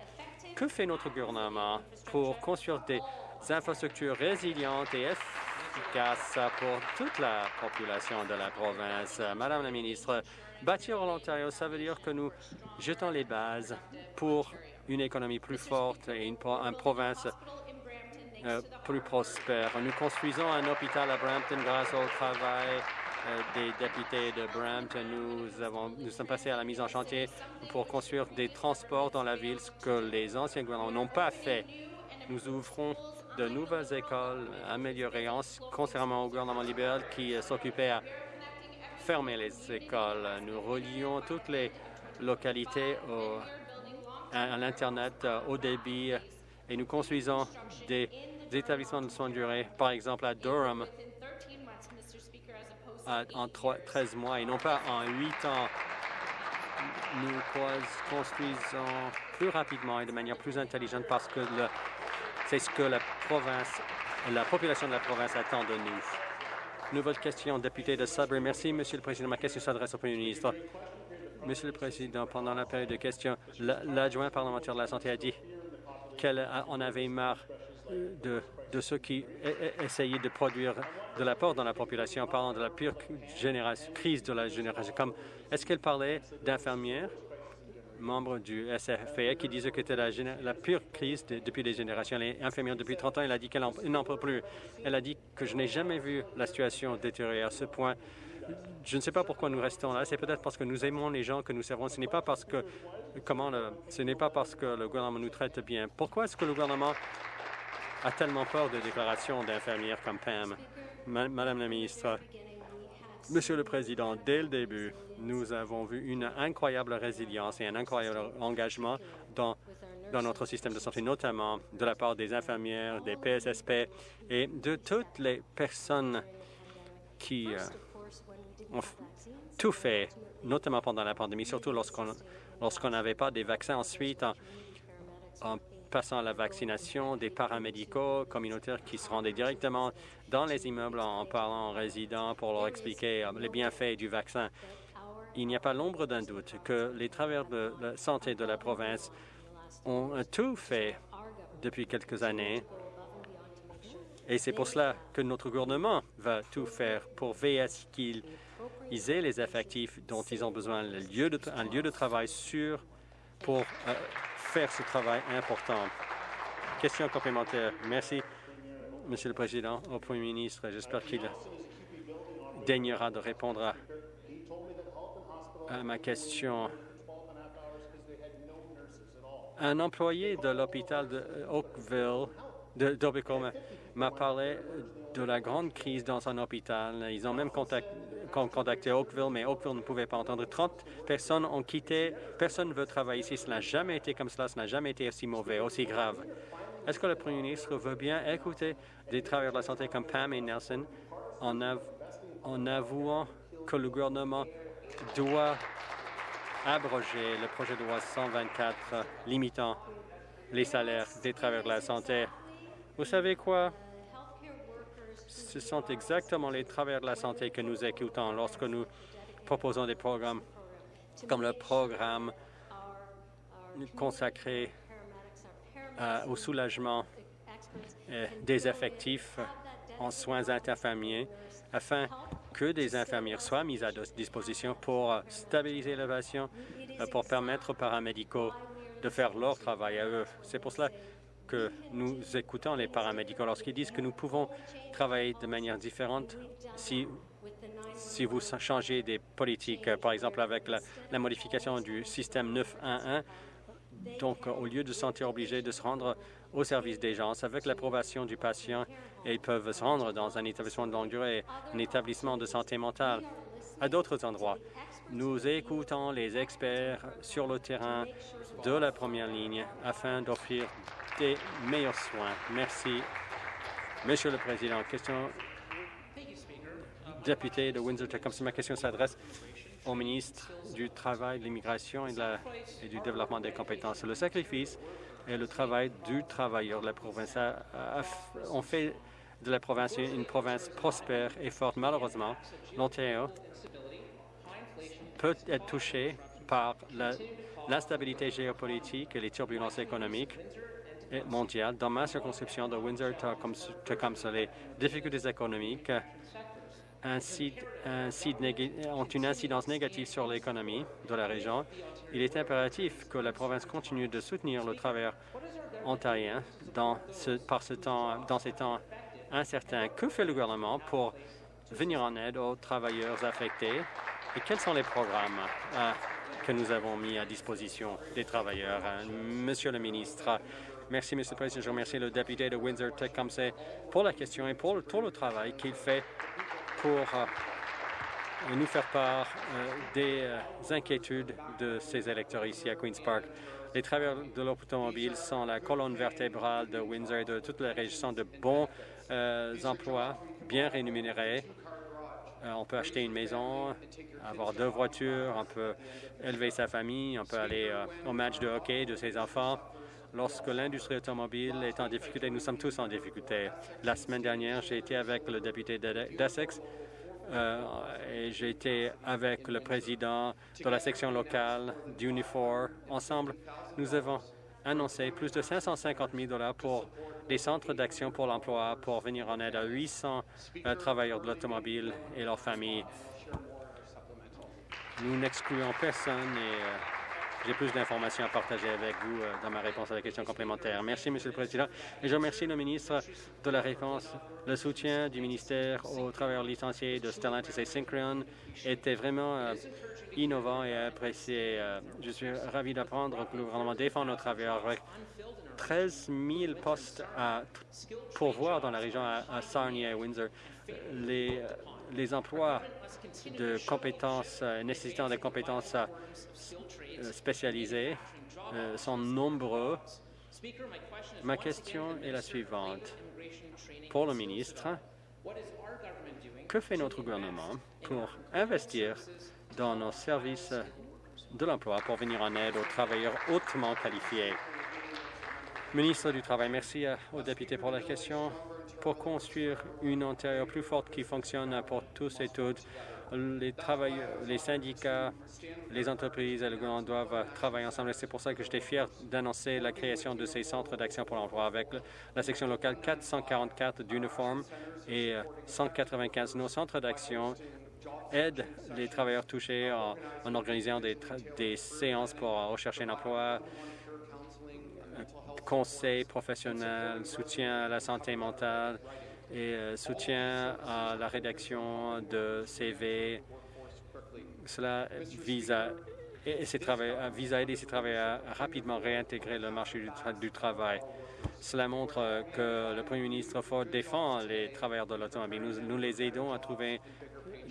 Que fait notre gouvernement pour construire des infrastructures résilientes et efficaces pour toute la population de la province? Madame la ministre, bâtir l'Ontario, ça veut dire que nous jetons les bases pour une économie plus forte et une, une province plus prospère. Nous construisons un hôpital à Brampton grâce au travail euh, des députés de Brampton, nous, avons, nous sommes passés à la mise en chantier pour construire des transports dans la ville, ce que les anciens gouvernements n'ont pas fait. Nous ouvrons de nouvelles écoles améliorées, contrairement au gouvernement libéral qui euh, s'occupait à fermer les écoles. Nous relions toutes les localités à, l'Internet euh, au débit et nous construisons des, établissements de soins de durée, par exemple à Durham, en 13 mois et non pas en 8 ans. Nous construisons plus rapidement et de manière plus intelligente parce que c'est ce que la province, la population de la province attend de nous. Nouvelle question, député de Sudbury. Merci, Monsieur le Président. Ma question s'adresse au Premier ministre. Monsieur le Président, pendant la période de questions, l'adjoint parlementaire de la Santé a dit qu'on avait marre de, ceux qui e, e, essayaient de produire de l'apport dans la population parlant de la pire crise de la génération. Comme Est-ce qu'elle parlait d'infirmières, membres du SFA, qui disaient que c'était la, pire crise depuis des générations? Elle est infirmière depuis 30 ans. Elle a dit qu'elle n'en peut plus. Elle a dit que je n'ai jamais vu la situation détériorer à ce point. Je ne sais pas pourquoi nous restons là. C'est peut-être parce que nous aimons les gens que nous servons. Ce n'est pas parce que comment ce n'est pas parce que le gouvernement nous traite bien. Pourquoi est-ce que le gouvernement a tellement peur de déclarations d'infirmières comme Pam? Madame la ministre, Monsieur le Président, dès le début, nous avons vu une incroyable résilience et un incroyable engagement dans, dans notre système de santé, notamment de la part des infirmières, des PSSP et de toutes les personnes qui euh, ont tout fait, notamment pendant la pandémie, surtout lorsqu'on lorsqu'on n'avait pas des vaccins. Ensuite, en passant à la vaccination des paramédicaux communautaires qui se rendaient directement dans les immeubles en parlant aux résidents pour leur expliquer euh, les bienfaits du vaccin. Il n'y a pas l'ombre d'un doute que les travailleurs de la santé de la province ont tout fait depuis quelques années et c'est pour cela que notre gouvernement va tout faire pour veiller à ce qu'ils aient les effectifs dont ils ont besoin, un lieu de, un lieu de travail sûr pour euh, faire ce travail important. Question complémentaire. Merci, Monsieur le Président, au Premier ministre. J'espère qu'il daignera de répondre à, ma question. Un employé de l'hôpital de Oakville, de m'a parlé de la grande crise dans un hôpital. Ils ont même contacté contacté Oakville, mais Oakville ne pouvait pas entendre. 30 personnes ont quitté. Personne ne veut travailler ici. Ce n'a jamais été comme cela. Ce n'a jamais été aussi mauvais, aussi grave. Est-ce que le Premier ministre veut bien écouter des travailleurs de la santé comme Pam et Nelson en avouant que le gouvernement doit abroger le projet de loi 124 limitant les salaires des travailleurs de la santé? Vous savez quoi? Ce sont exactement les travailleurs de la santé que nous écoutons lorsque nous proposons des programmes comme le programme consacré euh, au soulagement euh, des effectifs en soins interfirmiers afin que des infirmières soient mises à disposition pour euh, stabiliser l'évasion, pour permettre aux paramédicaux de faire leur travail à eux. C'est pour cela que nous écoutons les paramédicaux lorsqu'ils disent que nous pouvons travailler de manière différente si, si vous changez des politiques, par exemple avec la, modification du système 911. Donc, au lieu de se sentir obligés de se rendre au service des gens, avec l'approbation du patient, ils peuvent se rendre dans un établissement de longue durée, un établissement de santé mentale, à d'autres endroits. Nous écoutons les experts sur le terrain de la première ligne afin d'offrir meilleurs soins. Merci. Monsieur le Président, question député de Windsor-Tecumseh. Ma question s'adresse au ministre du Travail, de l'Immigration et, et, du Développement des compétences. Le sacrifice et le travail du travailleur de la province ont fait de la province une province prospère et forte. Malheureusement, l'Ontario peut être touché par l'instabilité géopolitique et les turbulences économiques mondiale. Dans ma circonscription de Windsor-Tecumseh, les difficultés économiques ont une incidence négative sur l'économie de la région. Il est impératif que la province continue de soutenir le travail ontarien dans, par ce temps, dans ces temps incertains. Que fait le gouvernement pour venir en aide aux travailleurs affectés? Et quels sont les programmes euh, que nous avons mis à disposition des travailleurs. Euh, Monsieur le ministre, merci, Monsieur le Président. Je remercie le député de Windsor-Tecumseh pour la question et pour tout le travail qu'il fait pour euh, nous faire part des inquiétudes de ses électeurs ici à Queen's Park. Les travailleurs de l'automobile sont la colonne vertébrale de Windsor et de toute la région de bons emplois bien rémunérés euh, on peut acheter une maison, avoir deux voitures, on peut élever sa famille, on peut aller euh, au match de hockey de ses enfants. Lorsque l'industrie automobile est en difficulté, nous sommes tous en difficulté. La semaine dernière, j'ai été avec le député d'Essex euh, et j'ai été avec le président de la section locale d'Unifor. Ensemble, nous avons annoncé plus de 550 000 pour des centres d'action pour l'emploi pour venir en aide à 800 euh, travailleurs de l'automobile et leurs familles. Nous n'excluons personne euh, j'ai plus d'informations à partager avec vous euh, dans ma réponse à la question complémentaire. Merci, Monsieur le Président. Et je remercie le ministre de la réponse. Le soutien du ministère aux travailleurs licenciés de Stellantis et Synchron était vraiment innovant et apprécié. je suis ravi d'apprendre que le gouvernement défend nos travailleurs 13 000 postes à pourvoir dans la région à, Sarnia et Windsor. Les emplois de compétences euh, nécessitant des compétences euh, spécialisées euh, sont nombreux. Ma question est la suivante. Pour le ministre, que fait notre gouvernement pour investir dans nos services de l'emploi pour venir en aide aux travailleurs hautement qualifiés? Ministre du Travail, merci aux députés pour la question. Pour construire une Ontario plus forte qui fonctionne pour tous et toutes, les travailleurs, les syndicats, les entreprises et le gouvernement doivent travailler ensemble. C'est pour ça que j'étais fier d'annoncer la création de ces centres d'action pour l'emploi avec la section locale 444 d'uniforme et 195. Nos centres d'action aident les travailleurs touchés en, organisant des séances pour rechercher un emploi, conseil professionnel, soutien à la santé mentale et euh, soutien à la rédaction de CV. Cela vise à, vise à aider ces travailleurs à rapidement réintégrer le marché du, travail. Cela montre que le premier ministre Ford défend les travailleurs de l'automobile. Nous, nous les aidons à trouver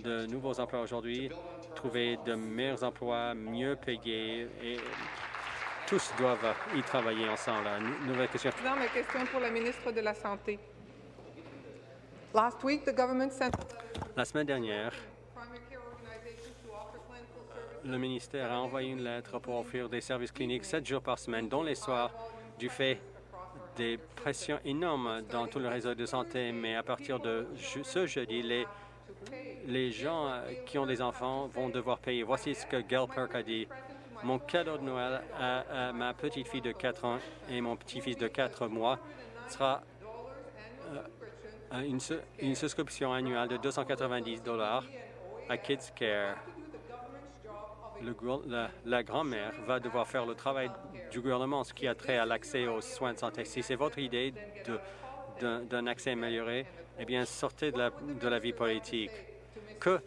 de nouveaux emplois aujourd'hui, trouver de meilleurs emplois, mieux payés et tous doivent y travailler ensemble. Nouvelle question. Président, ma question pour la ministre de la Santé. La semaine dernière, le ministère a envoyé une lettre pour offrir des services cliniques sept jours par semaine, dont les soirs, du fait des pressions énormes dans tout le réseau de santé. Mais à partir de ce jeudi, les, les gens qui ont des enfants vont devoir payer. Voici ce que Gail Perk a dit. Mon cadeau de Noël à, ma petite fille de 4 ans et mon petit-fils de 4 mois sera euh, une, une, souscription annuelle de 290 dollars à Kids Care. La, grand-mère va devoir faire le travail du gouvernement, ce qui a trait à l'accès aux soins de santé. Si c'est votre idée d'un accès amélioré, eh bien, sortez de la, de la vie politique. Que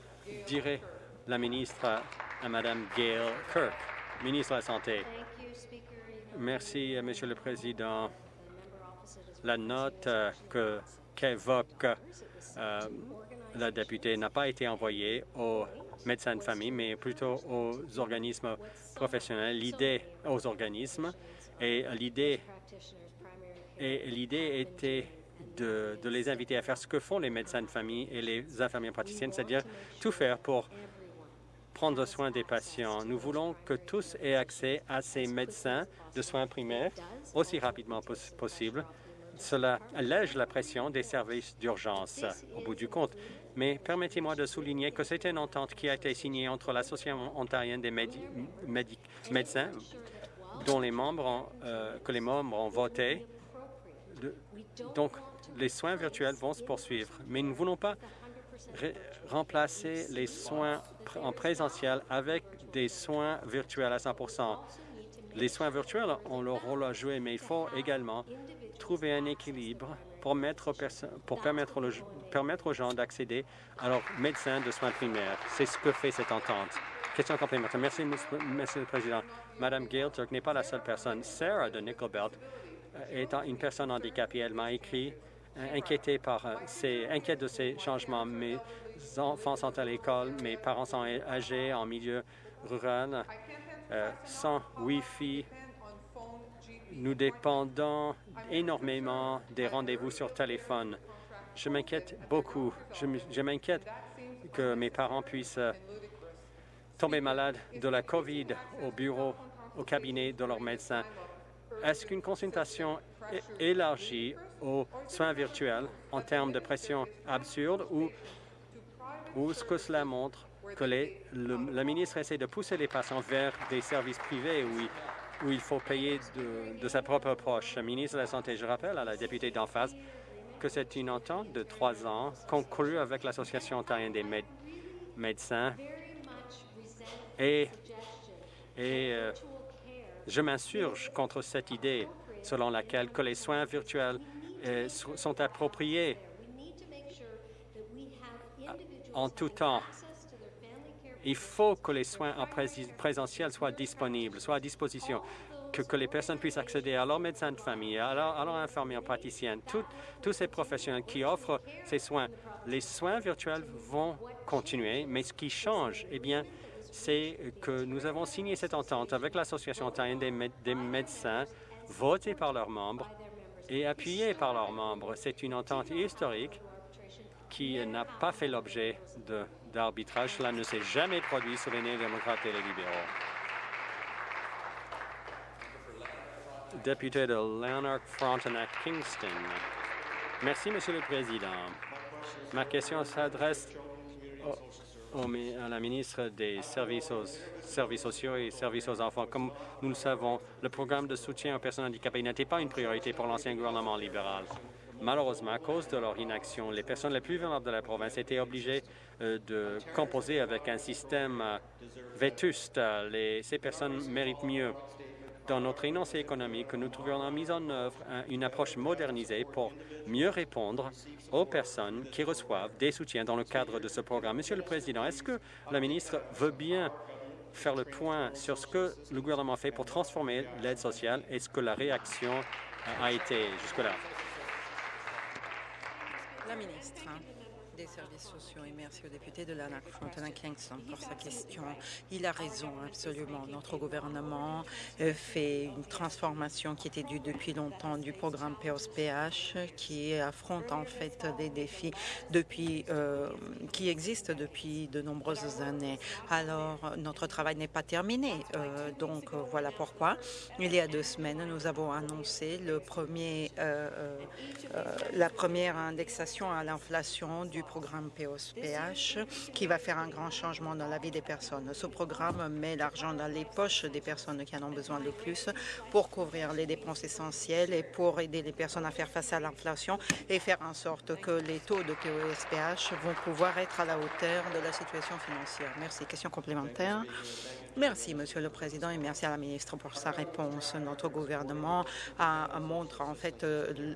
dirait la ministre à Mme Gail Kirk? Ministre de la Santé. Merci, euh, Monsieur le Président. La note euh, qu'évoque euh, la députée n'a pas été envoyée aux médecins de famille, mais plutôt aux organismes professionnels, l'idée aux organismes. Et l'idée et l'idée était de, de, les inviter à faire ce que font les médecins de famille et les infirmières praticiennes, c'est-à-dire tout faire pour prendre soin des patients. Nous voulons que tous aient accès à ces médecins de soins primaires aussi rapidement possible. Cela allège la pression des services d'urgence au bout du compte. Mais permettez-moi de souligner que c'est une entente qui a été signée entre l'Association ontarienne des médecins, dont les membres ont, euh, que les membres ont voté. donc, les soins virtuels vont se poursuivre. Mais nous ne voulons pas remplacer les soins en présentiel avec des soins virtuels à 100% Les soins virtuels ont leur rôle à jouer, mais il faut également trouver un équilibre pour, mettre pour permettre, permettre aux gens d'accéder à leur médecin de soins primaires. C'est ce que fait cette entente. Question complémentaire. Merci, Monsieur le Président. Madame Gailturk n'est pas la seule personne. Sarah de Nickelbelt est une personne handicapée. Elle m'a écrit euh, inquiétée par euh, ces, de ces changements. Mes enfants sont à l'école, mes parents sont âgés en milieu rural, euh, sans Wi-Fi. Nous dépendons énormément des rendez-vous sur téléphone. Je m'inquiète beaucoup. Je m'inquiète que mes parents puissent tomber malades de la COVID au bureau, au cabinet de leur médecin. Est-ce qu'une consultation élargie aux soins virtuels en termes de pression absurde ou, ou ce que cela montre que les, le, ministre essaie de pousser les patients vers des services privés où il, où il faut payer de, sa propre poche. Ministre de la Santé, je rappelle à la députée d'en face que c'est une entente de trois ans conclue avec l'Association ontarienne des médecins et, et euh, je m'insurge contre cette idée selon laquelle que les soins virtuels euh, sont appropriés en tout temps. Il faut que les soins en présentiel soient disponibles, soient à disposition, que, que, les personnes puissent accéder à leur médecin de famille, à leur, à leur infirmière praticienne, tous ces professionnels qui offrent ces soins. Les soins virtuels vont continuer, mais ce qui change, eh bien, c'est que nous avons signé cette entente avec l'Association ontarienne des, médecins, votée par leurs membres et appuyée par leurs membres. C'est une entente historique qui n'a pas fait l'objet d'arbitrage. Cela ne s'est jamais produit sous les néo-démocrates et les libéraux. Député de Lanark, Frontenac, Kingston. Merci, Monsieur le Président. Ma question s'adresse à la ministre des services, sociaux et services aux enfants. Comme nous le savons, le programme de soutien aux personnes handicapées n'était pas une priorité pour l'ancien gouvernement libéral. Malheureusement, à cause de leur inaction, les personnes les plus vulnérables de la province étaient obligées euh, de composer avec un système euh, vétuste. ces personnes méritent mieux dans notre énoncé économique, nous trouvions en mise en œuvre une approche modernisée pour mieux répondre aux personnes qui reçoivent des soutiens dans le cadre de ce programme. Monsieur le Président, est-ce que la ministre veut bien faire le point sur ce que le gouvernement fait pour transformer l'aide sociale et ce que la réaction a été jusque-là? La ministre des services sociaux et merci au député de l'ANAC, Frontenac Kingston, pour sa question. Il a raison, absolument. Notre gouvernement euh, fait une transformation qui était due depuis longtemps du programme POSPH, qui affronte en fait des défis depuis, euh, qui existent depuis de nombreuses années. Alors, notre travail n'est pas terminé. Euh, donc, voilà pourquoi. Il y a deux semaines, nous avons annoncé le premier, la première indexation à l'inflation du programme POSPH qui va faire un grand changement dans la vie des personnes. Ce programme met l'argent dans les poches des personnes qui en ont besoin le plus pour couvrir les dépenses essentielles et pour aider les personnes à faire face à l'inflation et faire en sorte que les taux de POSPH vont pouvoir être à la hauteur de la situation financière. Merci. Question complémentaire. Merci, Monsieur le Président, et merci à la ministre pour sa réponse. Notre gouvernement a, montre en fait euh,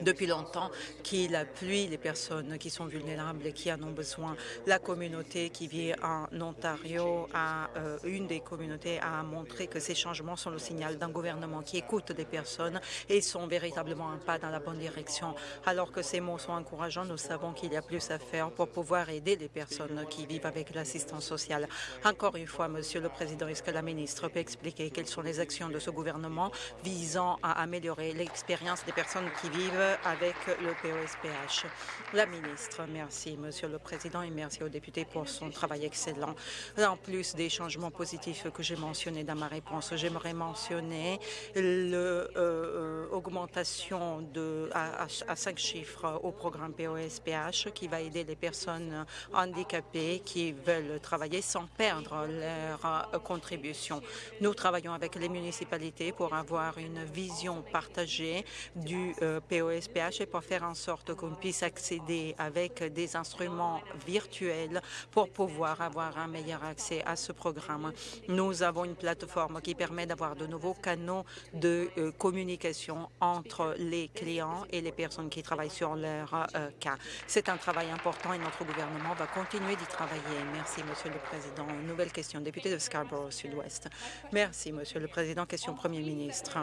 depuis longtemps qu'il appuie les personnes qui sont vulnérables et qui en ont besoin. La communauté qui vit en Ontario, a, euh, une des communautés, a montré que ces changements sont le signal d'un gouvernement qui écoute les personnes et sont véritablement un pas dans la bonne direction. Alors que ces mots sont encourageants, nous savons qu'il y a plus à faire pour pouvoir aider les personnes qui vivent avec l'assistance sociale. Encore une fois, Monsieur le Président, est-ce que la ministre peut expliquer quelles sont les actions de ce gouvernement visant à améliorer l'expérience des personnes qui vivent avec le POSPH. La ministre, merci, Monsieur le Président, et merci aux députés pour son travail excellent. En plus des changements positifs que j'ai mentionnés dans ma réponse, j'aimerais mentionner l'augmentation euh, à, à, cinq chiffres au programme POSPH qui va aider les personnes handicapées qui veulent travailler sans perdre leur euh, contribution. Nous travaillons avec les municipalités pour avoir une vision partagée du euh, POSPH SPH et pour faire en sorte qu'on puisse accéder avec des instruments virtuels pour pouvoir avoir un meilleur accès à ce programme. Nous avons une plateforme qui permet d'avoir de nouveaux canaux de euh, communication entre les clients et les personnes qui travaillent sur leur euh, cas. C'est un travail important et notre gouvernement va continuer d'y travailler. Merci, Monsieur le Président. nouvelle question, député de Scarborough Sud-Ouest. Merci, Monsieur le Président. Question Premier ministre.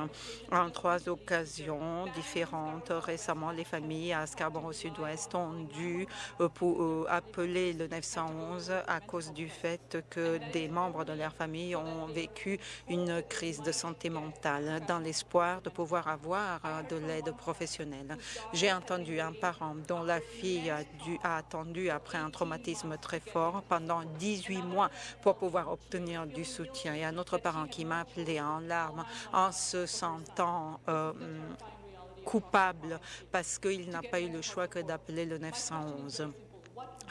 En trois occasions différentes, récemment, les familles à Scarborough Sud-Ouest ont dû euh, pour, appeler le 911 à cause du fait que des membres de leur famille ont vécu une crise de santé mentale dans l'espoir de pouvoir avoir euh, de l'aide professionnelle. J'ai entendu un parent dont la fille a, attendu après un traumatisme très fort pendant 18 mois pour pouvoir obtenir du soutien et un autre parent qui m'a appelé en larmes en se sentant euh, coupable parce qu'il n'a pas eu le choix que d'appeler le 911.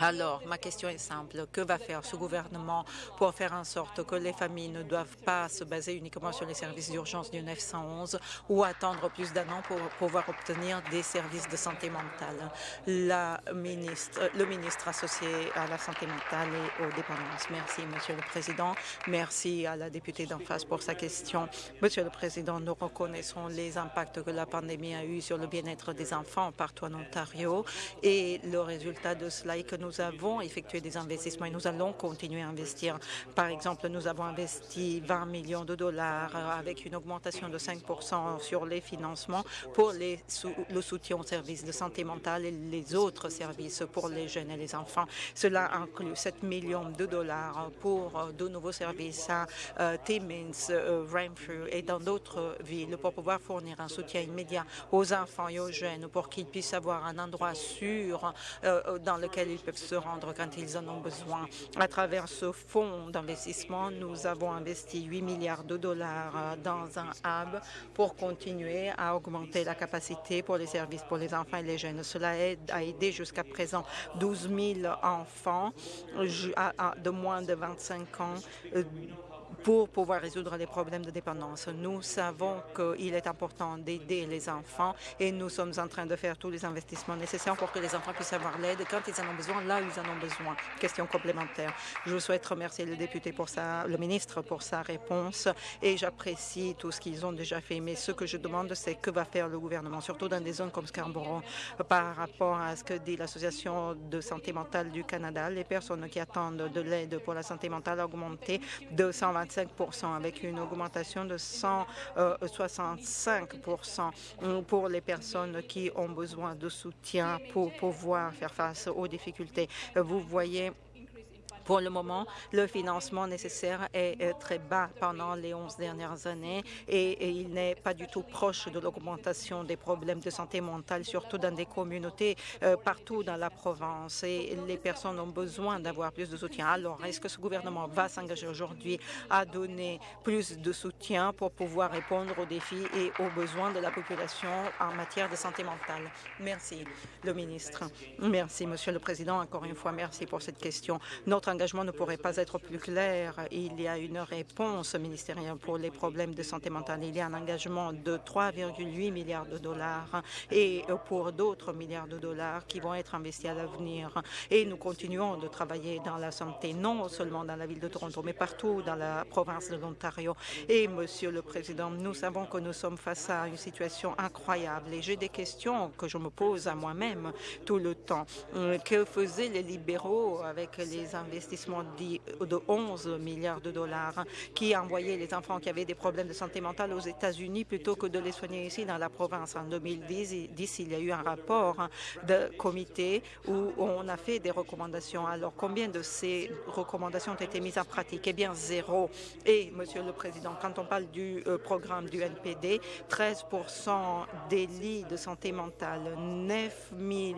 Alors, ma question est simple. Que va faire ce gouvernement pour faire en sorte que les familles ne doivent pas se baser uniquement sur les services d'urgence du 911 ou attendre plus d'un an pour pouvoir obtenir des services de santé mentale? La ministre, le ministre associé à la santé mentale et aux dépendances. Merci, Monsieur le Président. Merci à la députée d'en face pour sa question. Monsieur le Président, nous reconnaissons les impacts que la pandémie a eu sur le bien-être des enfants partout en Ontario et le résultat de cela est que avons effectué des investissements et nous allons continuer à investir. Par exemple, nous avons investi 20 millions de dollars avec une augmentation de 5% sur les financements pour le soutien aux services de santé mentale et les autres services pour les jeunes et les enfants. Cela inclut 7 millions de dollars pour euh, de nouveaux services à euh, Timmins, euh, Renfrew et dans d'autres villes pour pouvoir fournir un soutien immédiat aux enfants et aux jeunes pour qu'ils puissent avoir un endroit sûr dans lequel ils peuvent se rendre quand ils en ont besoin. À travers ce fonds d'investissement, nous avons investi 8 milliards de dollars dans un hub pour continuer à augmenter la capacité pour les services pour les enfants et les jeunes. Cela a aidé jusqu'à présent 12 000 enfants de moins de 25 ans euh, pour pouvoir résoudre les problèmes de dépendance. Nous savons qu'il est important d'aider les enfants et nous sommes en train de faire tous les investissements nécessaires pour que les enfants puissent avoir l'aide quand ils en ont besoin, là où ils en ont besoin. Question complémentaire. Je souhaite remercier le député pour sa, le ministre pour sa réponse et j'apprécie tout ce qu'ils ont déjà fait. Mais ce que je demande, c'est que va faire le gouvernement, surtout dans des zones comme Scarborough, par rapport à ce que dit l'Association de santé mentale du Canada. Les personnes qui attendent de l'aide pour la santé mentale ont augmenté de 125 avec une augmentation de 165% euh, pour les personnes qui ont besoin de soutien pour pouvoir faire face aux difficultés. Vous voyez pour le moment, le financement nécessaire est très bas pendant les 11 dernières années et, il n'est pas du tout proche de l'augmentation des problèmes de santé mentale, surtout dans des communautés euh, partout dans la province. Et les personnes ont besoin d'avoir plus de soutien. Alors, est-ce que ce gouvernement va s'engager aujourd'hui à donner plus de soutien pour pouvoir répondre aux défis et aux besoins de la population en matière de santé mentale? Merci, le ministre. Merci, Monsieur le Président. Encore une fois, merci pour cette question. Notre engagement ne pourrait pas être plus clair. Il y a une réponse ministérielle pour les problèmes de santé mentale. Il y a un engagement de 3,8 milliards de dollars et pour d'autres milliards de dollars qui vont être investis à l'avenir. Et nous continuons de travailler dans la santé, non seulement dans la ville de Toronto, mais partout dans la province de l'Ontario. Et, Monsieur le Président, nous savons que nous sommes face à une situation incroyable et j'ai des questions que je me pose à moi-même tout le temps. Que faisaient les libéraux avec les investissements investissement de 11 milliards de dollars qui envoyait les enfants qui avaient des problèmes de santé mentale aux États-Unis plutôt que de les soigner ici dans la province. En 2010, il y a eu un rapport de comité où on a fait des recommandations. Alors, combien de ces recommandations ont été mises en pratique? Eh bien, zéro. Et, Monsieur le Président, quand on parle du euh, programme du NPD, 13 des lits de santé mentale, 9 000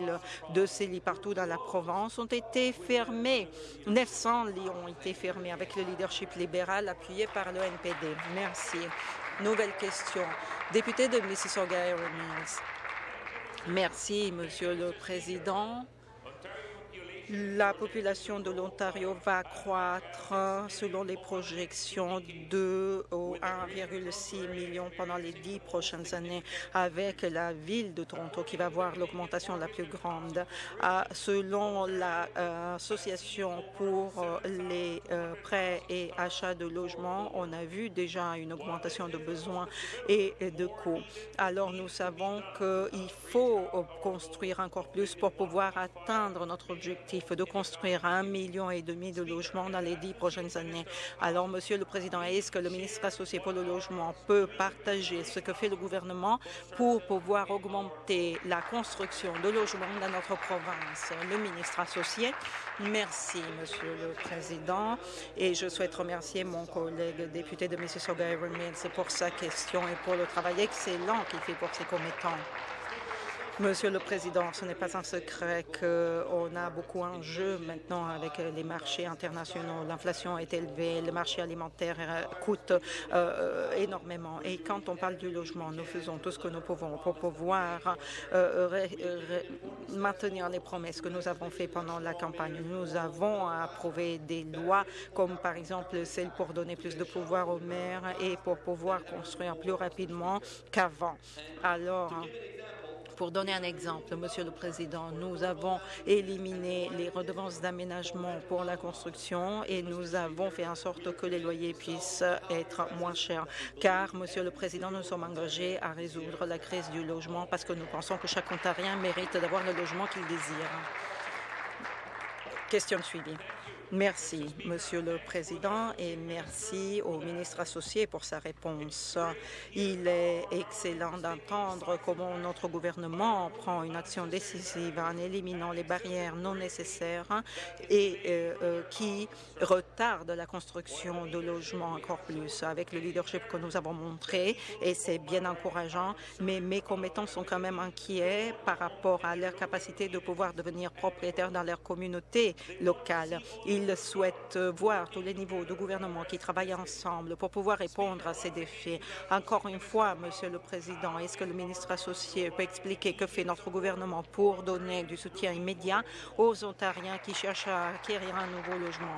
de ces lits partout dans la province ont été fermés. 900 lits ont été fermés avec le leadership libéral appuyé par le NPD. Merci. Nouvelle question. Député de Mississauga Mills. Merci, Monsieur le Président. La population de l'Ontario va croître selon les projections de 1,6 million pendant les dix prochaines années, avec la ville de Toronto qui va voir l'augmentation la plus grande. selon l'Association pour les euh, prêts et achats de logements, on a vu déjà une augmentation de besoins et de coûts. Alors nous savons qu'il faut construire encore plus pour pouvoir atteindre notre objectif de construire un million et demi de logements dans les dix prochaines années. Alors, Monsieur le Président, est-ce que le ministre associé pour le logement peut partager ce que fait le gouvernement pour pouvoir augmenter la construction de logements dans notre province? Le ministre associé. Merci, Monsieur le Président, et je souhaite remercier mon collègue député de Mississauga, Aaron Mills, pour sa question et pour le travail excellent qu'il fait pour ses commettants. Monsieur le Président, ce n'est pas un secret qu'on a beaucoup en jeu maintenant avec les marchés internationaux. L'inflation est élevée, le marché alimentaire euh, coûte euh, énormément. Et quand on parle du logement, nous faisons tout ce que nous pouvons pour pouvoir euh, maintenir les promesses que nous avons faites pendant la campagne. Nous avons approuvé des lois comme par exemple celle pour donner plus de pouvoir aux maires et pour pouvoir construire plus rapidement qu'avant. Alors, pour donner un exemple, Monsieur le Président, nous avons éliminé les redevances d'aménagement pour la construction et nous avons fait en sorte que les loyers puissent être moins chers. Car, Monsieur le Président, nous sommes engagés à résoudre la crise du logement parce que nous pensons que chaque Ontarien mérite d'avoir le logement qu'il désire. Question suivie. Merci, Monsieur le Président, et merci au ministre associé pour sa réponse. Il est excellent d'entendre comment notre gouvernement prend une action décisive en éliminant les barrières non nécessaires et euh, euh, qui retardent la construction de logements encore plus avec le leadership que nous avons montré, et c'est bien encourageant, mais mes commettants sont quand même inquiets par rapport à leur capacité de pouvoir devenir propriétaires dans leur communauté locale. Il souhaite voir tous les niveaux de gouvernement qui travaillent ensemble pour pouvoir répondre à ces défis. Encore une fois, Monsieur le Président, est-ce que le ministre associé peut expliquer que fait notre gouvernement pour donner du soutien immédiat aux Ontariens qui cherchent à acquérir un nouveau logement?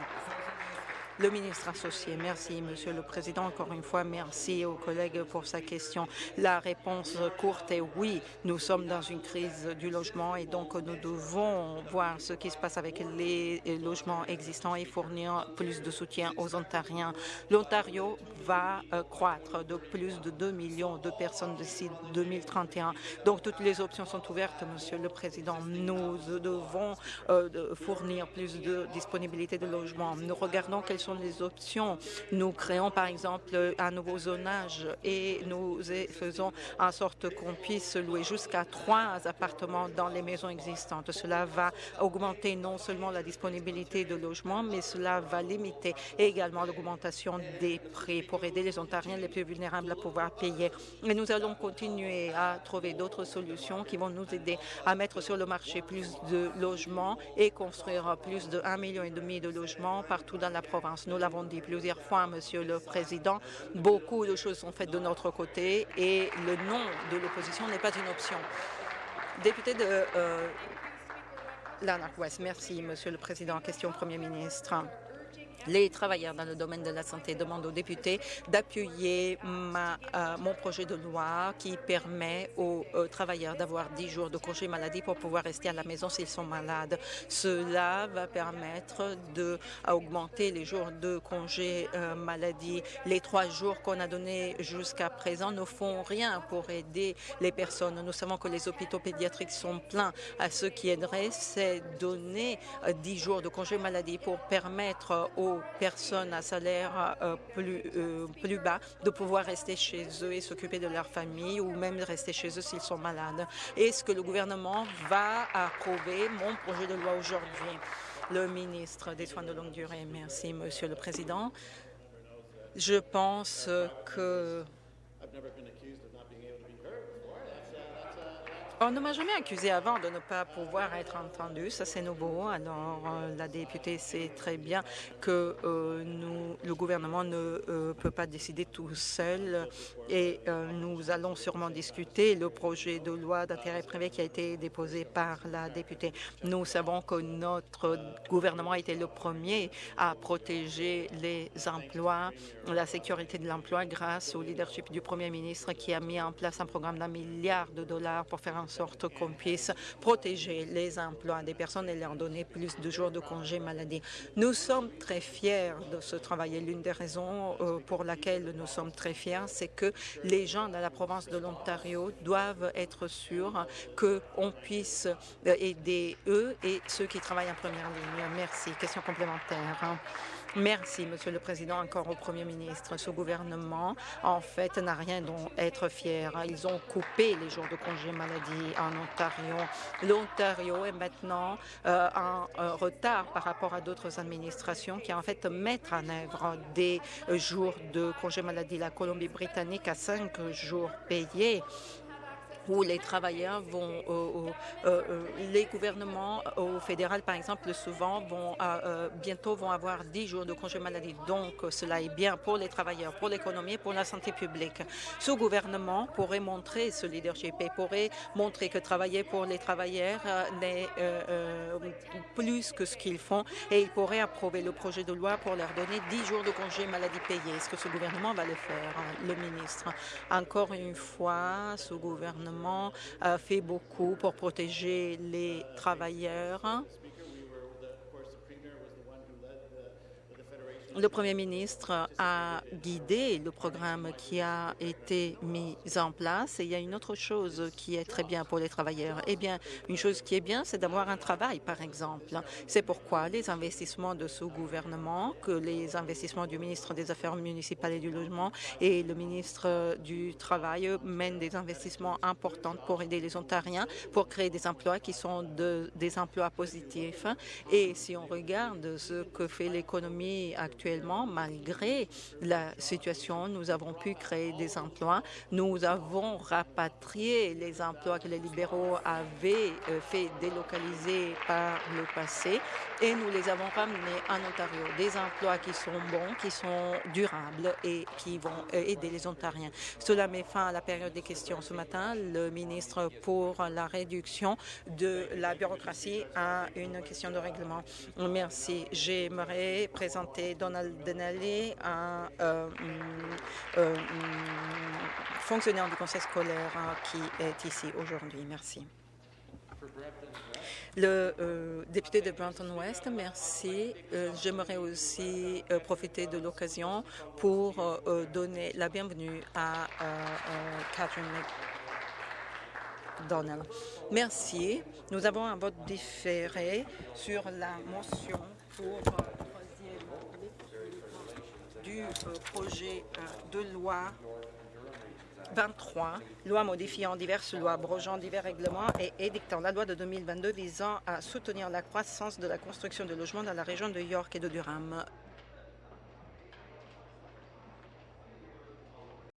Le ministre associé. Merci, Monsieur le Président. Encore une fois, merci aux collègues pour sa question. La réponse courte est oui. Nous sommes dans une crise du logement et donc nous devons voir ce qui se passe avec les logements existants et fournir plus de soutien aux Ontariens. L'Ontario va euh, croître de plus de 2 millions de personnes d'ici 2031. Donc toutes les options sont ouvertes, Monsieur le Président. Nous devons euh, fournir plus de disponibilité de logements. Nous regardons quelles sont les options. Nous créons par exemple un nouveau zonage et nous faisons en sorte qu'on puisse louer jusqu'à trois appartements dans les maisons existantes. Cela va augmenter non seulement la disponibilité de logements, mais cela va limiter également l'augmentation des prix pour aider les Ontariens les plus vulnérables à pouvoir payer. Et nous allons continuer à trouver d'autres solutions qui vont nous aider à mettre sur le marché plus de logements et construire plus de 1,5 million de logements partout dans la province. Nous l'avons dit plusieurs fois, Monsieur le Président, beaucoup de choses sont faites de notre côté et le nom de l'opposition n'est pas une option. Député de euh, Lanark-Ouest, merci, Monsieur le Président. Question au Premier ministre. Les travailleurs dans le domaine de la santé demandent aux députés d'appuyer euh, mon projet de loi qui permet aux, travailleurs d'avoir 10 jours de congé maladie pour pouvoir rester à la maison s'ils sont malades. Cela va permettre d'augmenter les jours de congé euh, maladie. Les trois jours qu'on a donnés jusqu'à présent ne font rien pour aider les personnes. Nous savons que les hôpitaux pédiatriques sont pleins. À ce qui aiderait, c'est donner 10 euh, jours de congé maladie pour permettre aux personnes à salaire euh, plus, euh, plus bas de pouvoir rester chez eux et s'occuper de leur famille ou même rester chez eux s'ils sont malades. Est-ce que le gouvernement va approuver mon projet de loi aujourd'hui? Le ministre des Soins de longue durée. Merci, Monsieur le Président. Je pense que On ne m'a jamais accusé avant de ne pas pouvoir être entendu. Ça, c'est nouveau. Alors, euh, la députée sait très bien que euh, nous, le gouvernement ne euh, peut pas décider tout seul et nous allons sûrement discuter le projet de loi d'intérêt privé qui a été déposé par la députée. Nous savons que notre gouvernement a été le premier à protéger les emplois, la sécurité de l'emploi grâce au leadership du premier ministre qui a mis en place un programme d'un milliard de dollars pour faire un sorte qu'on puisse protéger les emplois des personnes et leur donner plus de jours de congé maladie. Nous sommes très fiers de ce travail et l'une des raisons euh, pour laquelle nous sommes très fiers, c'est que les gens dans la province de l'Ontario doivent être sûrs qu'on puisse euh, aider eux et ceux qui travaillent en première ligne. Merci. Question complémentaire. Merci, Monsieur le Président, encore au Premier ministre. Ce gouvernement, en fait, n'a rien dont être fier. Ils ont coupé les jours de congé maladie en Ontario. L'Ontario est maintenant euh, en retard par rapport à d'autres administrations qui, en fait, mettent en œuvre des jours de congé maladie. La Colombie-Britannique a cinq jours payés où les travailleurs vont, euh, euh, les gouvernements au fédéral, par exemple, souvent vont euh, bientôt vont avoir 10 jours de congé maladie. Donc, cela est bien pour les travailleurs, pour l'économie et pour la santé publique. Ce gouvernement pourrait montrer ce leadership et pourrait montrer que travailler pour les travailleurs n'est plus que ce qu'ils font et il pourrait approuver le projet de loi pour leur donner 10 jours de congé maladie payés. Est-ce que ce gouvernement va le faire, le ministre? Encore une fois, ce gouvernement fait beaucoup pour protéger les travailleurs Le Premier ministre a guidé le programme qui a été mis en place. Et il y a une autre chose qui est très bien pour les travailleurs. Eh bien, une chose qui est bien, c'est d'avoir un travail, par exemple. C'est pourquoi les investissements de ce gouvernement, que les investissements du ministre des Affaires municipales et du Logement et le ministre du Travail mènent des investissements importants pour aider les Ontariens, pour créer des emplois qui sont de, des emplois positifs. Et si on regarde ce que fait l'économie actuelle, malgré la situation, nous avons pu créer des emplois. Nous avons rapatrié les emplois que les libéraux avaient euh, fait délocaliser par le passé et nous les avons ramenés en Ontario. Des emplois qui sont bons, qui sont durables et qui vont euh, aider les Ontariens. Cela met fin à la période des questions. Ce matin, le ministre pour la réduction de la bureaucratie a une question de règlement. Merci. J'aimerais présenter Denali, un euh, mm, euh, mm, fonctionnaire du conseil scolaire hein, qui est ici aujourd'hui. Merci. Le euh, député de Brampton-Ouest, merci. J'aimerais aussi profiter de l'occasion pour donner la bienvenue à Catherine McDonald. Merci. Nous avons un vote différé sur la motion pour euh, projet euh, de loi 23, loi modifiant diverses lois, abrogeant divers règlements et édictant la loi de 2022 visant à soutenir la croissance de la construction de logements dans la région de York et de Durham.